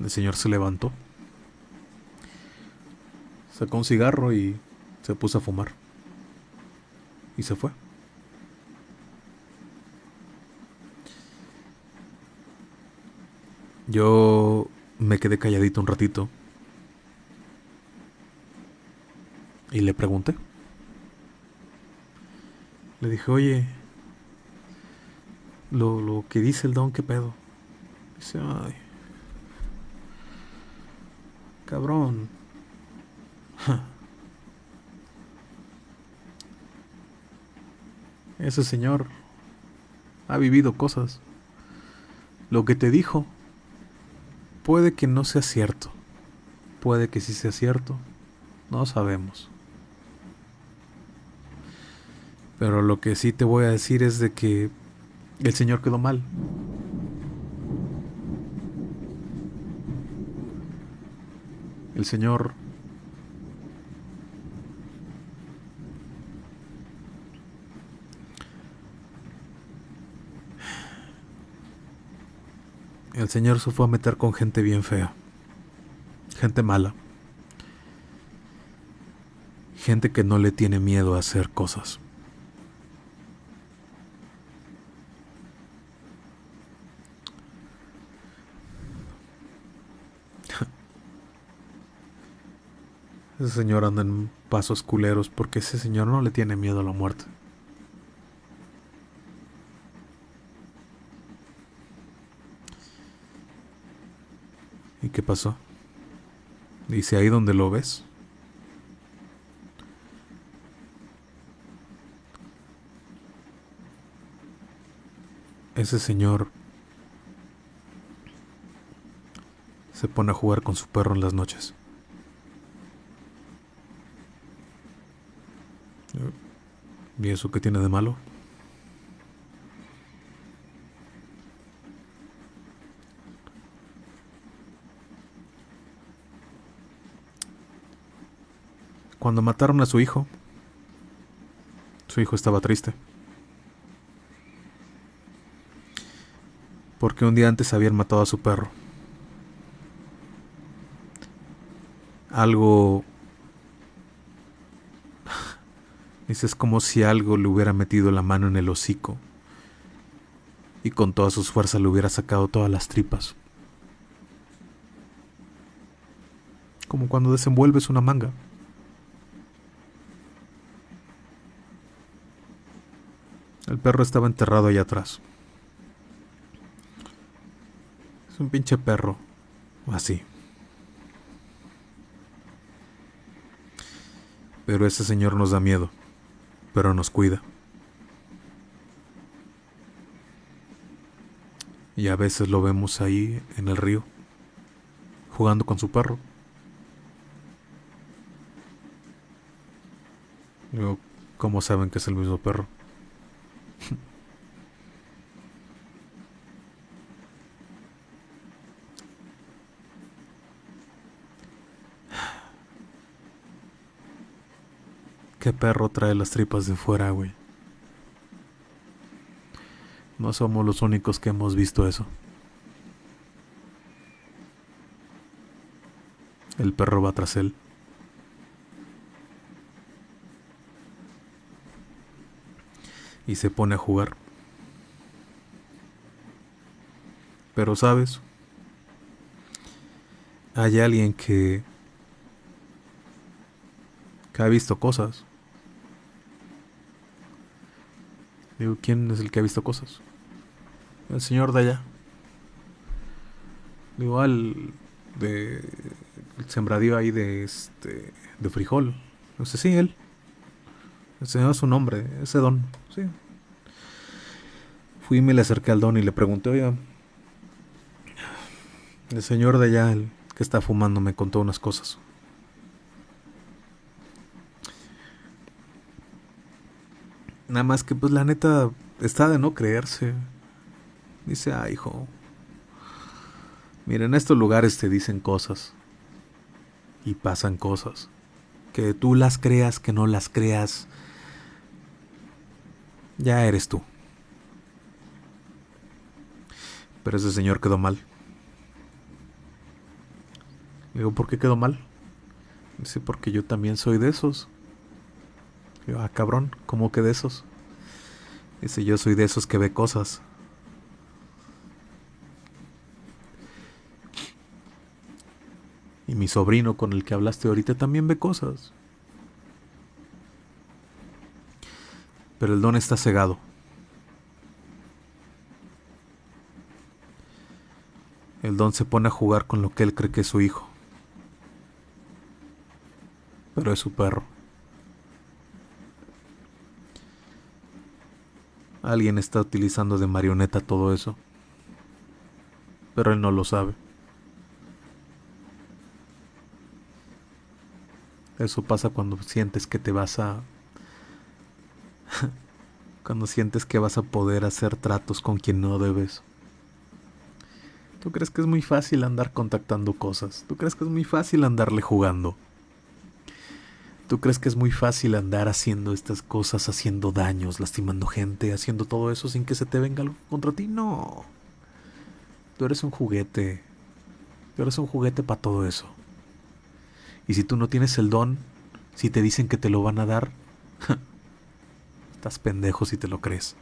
El señor se levantó, sacó un cigarro y se puso a fumar. Y se fue. Yo me quedé calladito un ratito y le pregunté. Le dije, oye, lo, lo que dice el don, ¿qué pedo? Dice, ay, Cabrón. <laughs> Ese señor ha vivido cosas. Lo que te dijo puede que no sea cierto. Puede que sí sea cierto. No sabemos. Pero lo que sí te voy a decir es de que el señor quedó mal. el Señor el Señor se fue a meter con gente bien fea, gente mala, gente que no le tiene miedo a hacer cosas. <laughs> Ese señor anda en pasos culeros porque ese señor no le tiene miedo a la muerte. Qué pasó? Dice ahí donde lo ves. Ese señor se pone a jugar con su perro en las noches. ¿Y eso qué tiene de malo? Cuando mataron a su hijo, su hijo estaba triste. Porque un día antes habían matado a su perro. Algo <sighs> es como si algo le hubiera metido la mano en el hocico y con todas sus fuerzas le hubiera sacado todas las tripas. Como cuando desenvuelves una manga. El perro estaba enterrado allá atrás. Es un pinche perro. Así. Pero ese señor nos da miedo. Pero nos cuida. Y a veces lo vemos ahí en el río. Jugando con su perro. ¿cómo saben que es el mismo perro? ¿Qué perro trae las tripas de fuera, güey? No somos los únicos que hemos visto eso. El perro va tras él. Y se pone a jugar. Pero sabes, hay alguien que, que ha visto cosas. Digo, ¿quién es el que ha visto cosas? El señor de allá. Digo, al de el sembradío ahí de este de frijol. No sé, sí, él. Ese no es su nombre, ese don, sí. Fui y me le acerqué al don y le pregunté, oiga, el señor de allá, el que está fumando, me contó unas cosas. Nada más que pues la neta está de no creerse. Dice, ah, hijo. Mira, en estos lugares te dicen cosas. Y pasan cosas. Que tú las creas, que no las creas. Ya eres tú. Pero ese señor quedó mal. digo, ¿por qué quedó mal? Dice, porque yo también soy de esos. Yo, ah, cabrón, ¿cómo que de esos? Dice, yo soy de esos que ve cosas. Y mi sobrino con el que hablaste ahorita también ve cosas. Pero el don está cegado. El don se pone a jugar con lo que él cree que es su hijo. Pero es su perro. Alguien está utilizando de marioneta todo eso. Pero él no lo sabe. Eso pasa cuando sientes que te vas a... <laughs> cuando sientes que vas a poder hacer tratos con quien no debes. ¿Tú crees que es muy fácil andar contactando cosas? ¿Tú crees que es muy fácil andarle jugando? ¿Tú crees que es muy fácil andar haciendo estas cosas, haciendo daños, lastimando gente, haciendo todo eso sin que se te venga algo contra ti? No. Tú eres un juguete. Tú eres un juguete para todo eso. Y si tú no tienes el don, si te dicen que te lo van a dar, <laughs> estás pendejo si te lo crees.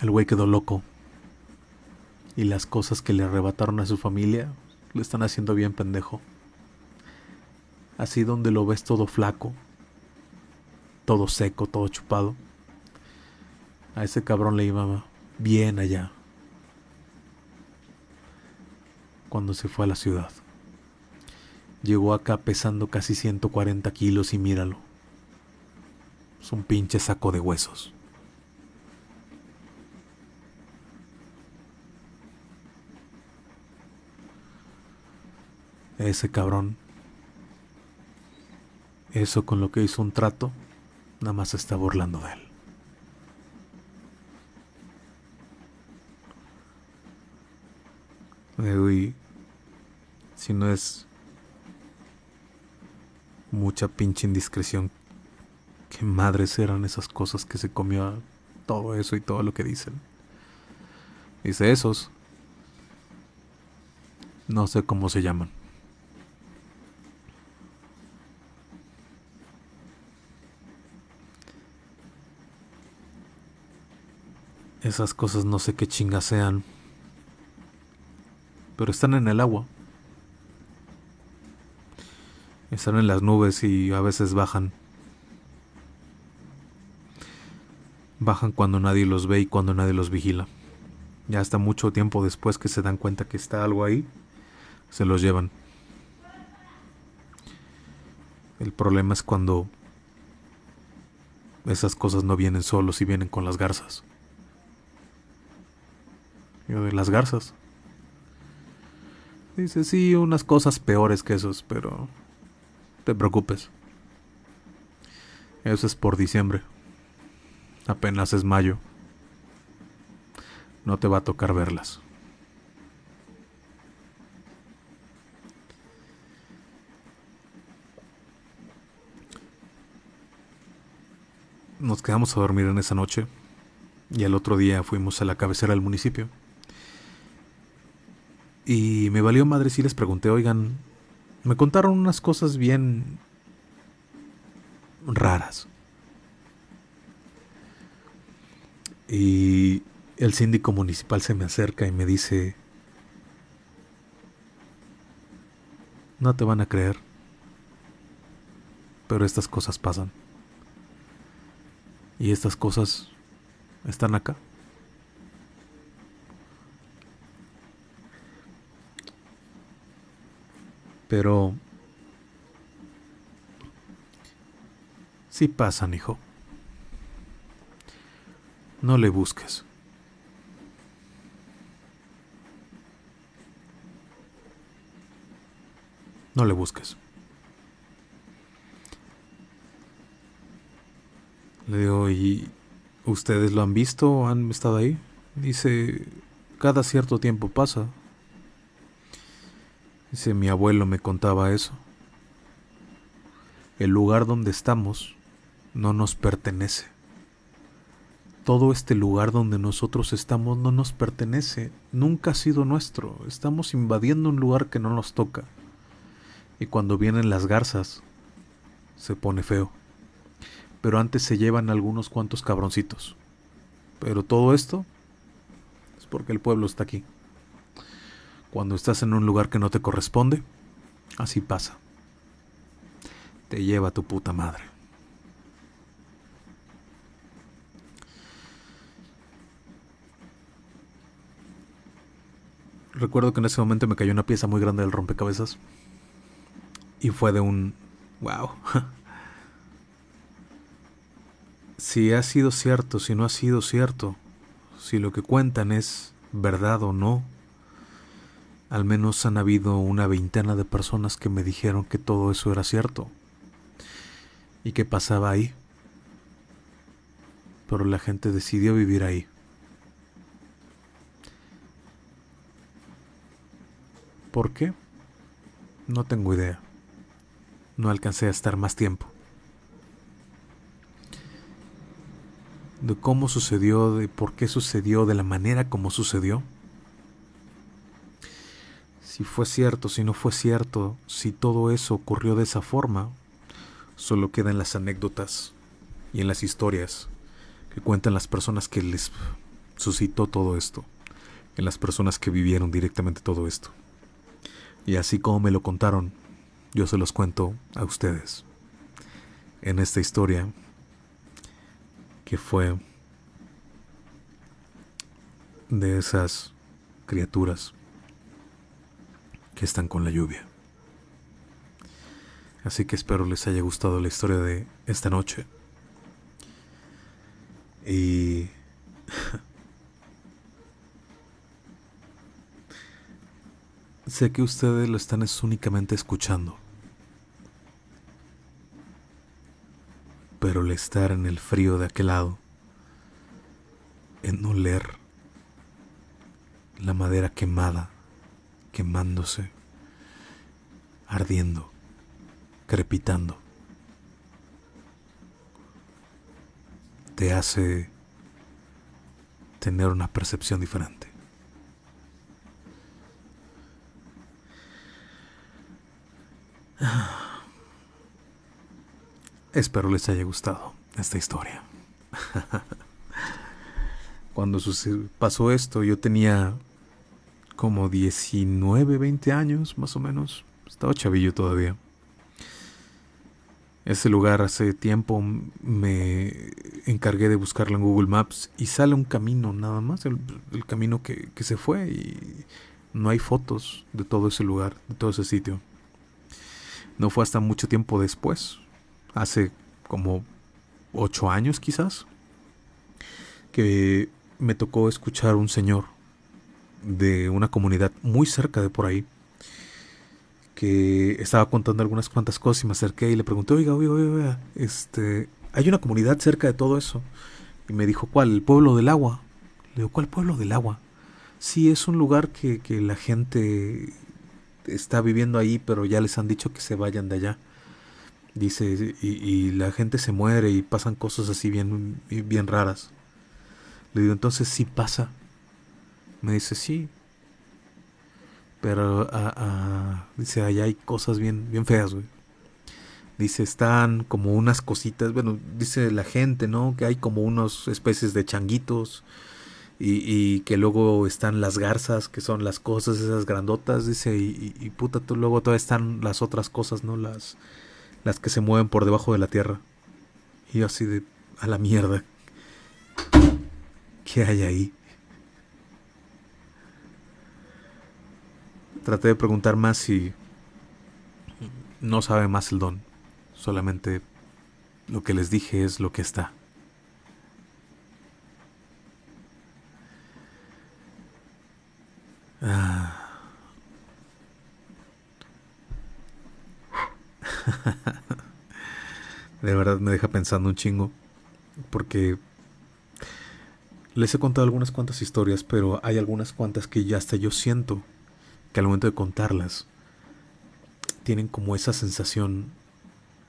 El güey quedó loco. Y las cosas que le arrebataron a su familia le están haciendo bien pendejo así donde lo ves todo flaco, todo seco, todo chupado. A ese cabrón le iba bien allá. Cuando se fue a la ciudad. Llegó acá pesando casi 140 kilos y míralo. Es un pinche saco de huesos. Ese cabrón eso con lo que hizo un trato, nada más se está burlando de él. Uy, si no es mucha pinche indiscreción, qué madres eran esas cosas que se comió todo eso y todo lo que dicen. Dice esos. No sé cómo se llaman. Esas cosas no sé qué chingas sean. Pero están en el agua. Están en las nubes y a veces bajan. Bajan cuando nadie los ve y cuando nadie los vigila. Ya hasta mucho tiempo después que se dan cuenta que está algo ahí, se los llevan. El problema es cuando esas cosas no vienen solos y vienen con las garzas. Yo de las garzas. Dice, sí, unas cosas peores que esos, pero te preocupes. Eso es por diciembre. Apenas es mayo. No te va a tocar verlas. Nos quedamos a dormir en esa noche y al otro día fuimos a la cabecera del municipio. Y me valió madre si les pregunté, oigan, me contaron unas cosas bien raras. Y el síndico municipal se me acerca y me dice, no te van a creer, pero estas cosas pasan. Y estas cosas están acá. Pero... Sí pasan, hijo. No le busques. No le busques. Le digo, ¿y ustedes lo han visto? ¿Han estado ahí? Dice, cada cierto tiempo pasa. Dice, mi abuelo me contaba eso. El lugar donde estamos no nos pertenece. Todo este lugar donde nosotros estamos no nos pertenece, nunca ha sido nuestro. Estamos invadiendo un lugar que no nos toca. Y cuando vienen las garzas, se pone feo. Pero antes se llevan algunos cuantos cabroncitos. Pero todo esto es porque el pueblo está aquí. Cuando estás en un lugar que no te corresponde, así pasa. Te lleva tu puta madre. Recuerdo que en ese momento me cayó una pieza muy grande del rompecabezas. Y fue de un... ¡Wow! <laughs> si ha sido cierto, si no ha sido cierto, si lo que cuentan es verdad o no, al menos han habido una veintena de personas que me dijeron que todo eso era cierto y que pasaba ahí. Pero la gente decidió vivir ahí. ¿Por qué? No tengo idea. No alcancé a estar más tiempo. De cómo sucedió, de por qué sucedió, de la manera como sucedió si fue cierto, si no fue cierto, si todo eso ocurrió de esa forma, solo quedan las anécdotas y en las historias que cuentan las personas que les suscitó todo esto, en las personas que vivieron directamente todo esto. Y así como me lo contaron, yo se los cuento a ustedes en esta historia que fue de esas criaturas que están con la lluvia. Así que espero les haya gustado la historia de esta noche. Y... <laughs> sé que ustedes lo están únicamente escuchando. Pero el estar en el frío de aquel lado, en oler la madera quemada, quemándose, ardiendo, crepitando. Te hace tener una percepción diferente. <sighs> Espero les haya gustado esta historia. <laughs> Cuando pasó esto, yo tenía como 19, 20 años más o menos. Estaba chavillo todavía. Ese lugar hace tiempo me encargué de buscarlo en Google Maps y sale un camino nada más, el, camino que, que, se fue y no hay fotos de todo ese lugar, de todo ese sitio. No fue hasta mucho tiempo después, hace como 8 años quizás, que me tocó escuchar un señor de una comunidad muy cerca de por ahí que estaba contando algunas cuantas cosas y me acerqué y le pregunté, oiga, oiga, oiga, este, hay una comunidad cerca de todo eso. Y me dijo, ¿cuál? El pueblo del agua. Le digo, ¿cuál pueblo del agua? Sí, es un lugar que, que la gente está viviendo ahí, pero ya les han dicho que se vayan de allá. Dice, y, la gente se muere y pasan cosas así bien, bien raras. Le digo, entonces sí pasa. Me dice, sí. Pero ah, ah", dice, allá hay cosas bien, bien feas, güey. Dice, están como unas cositas, bueno, dice la gente, ¿no? Que hay como unas especies de changuitos y, y, que luego están las garzas, que son las cosas esas grandotas, dice, y, y, puta, tú, luego todavía están las otras cosas, ¿no? Las, las que se mueven por debajo de la tierra. Y yo así de, a la mierda. ¿Qué hay ahí? Traté de preguntar más y no sabe más el don. Solamente lo que les dije es lo que está. <laughs> De verdad me deja pensando un chingo. Porque les he contado algunas cuantas historias, pero hay algunas cuantas que ya hasta yo siento que al momento de contarlas tienen como esa sensación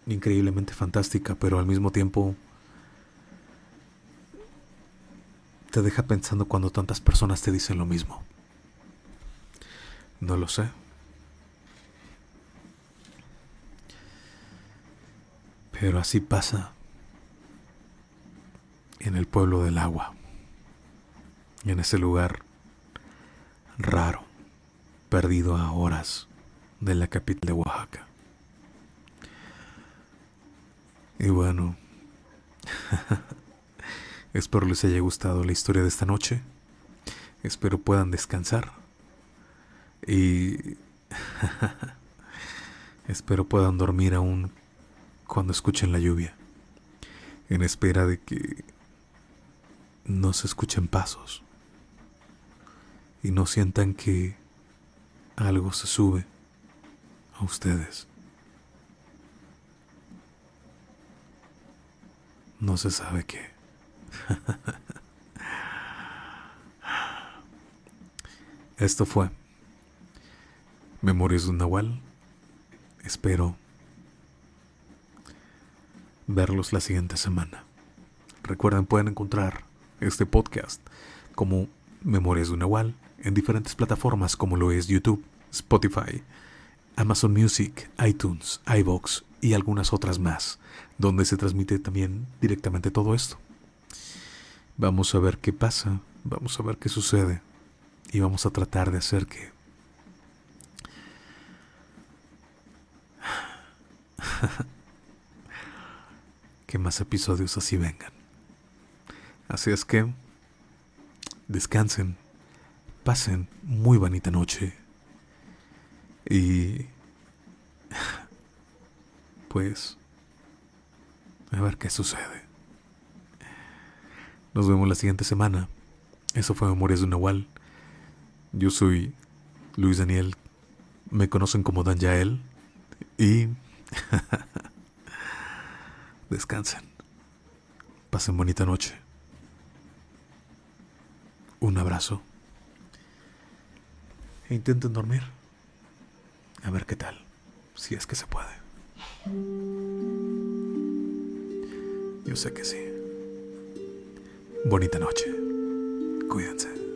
increíblemente fantástica, pero al mismo tiempo te deja pensando cuando tantas personas te dicen lo mismo. No lo sé. Pero así pasa en el pueblo del agua en ese lugar raro, perdido a horas de la capital de Oaxaca. Y bueno, <laughs> espero les haya gustado la historia de esta noche. Espero puedan descansar. Y <laughs> espero puedan dormir aún cuando escuchen la lluvia. En espera de que no se escuchen pasos y no sientan que algo se sube a ustedes. No se sabe qué. <laughs> Esto fue Memorias de un Nahual. Espero verlos la siguiente semana. Recuerden, pueden encontrar este podcast como Memorias de un Nahual en diferentes plataformas como lo es YouTube, Spotify, Amazon Music, iTunes, iVoox y algunas otras más, donde se transmite también directamente todo esto. Vamos a ver qué pasa, vamos a ver qué sucede y vamos a tratar de hacer que <laughs> que más episodios así vengan. Así es que descansen pasen muy bonita noche. Y... <laughs> Pues... A ver qué sucede. Nos vemos la siguiente semana. Eso fue Memorias de un Nahual. Yo soy Luis Daniel. Me conocen como Dan Yael. Y... <laughs> Descansen. Pasen bonita noche. Un abrazo e intenten dormir. A ver qué tal, si es que se puede. Yo sé que sí. Bonita noche. Cuídense.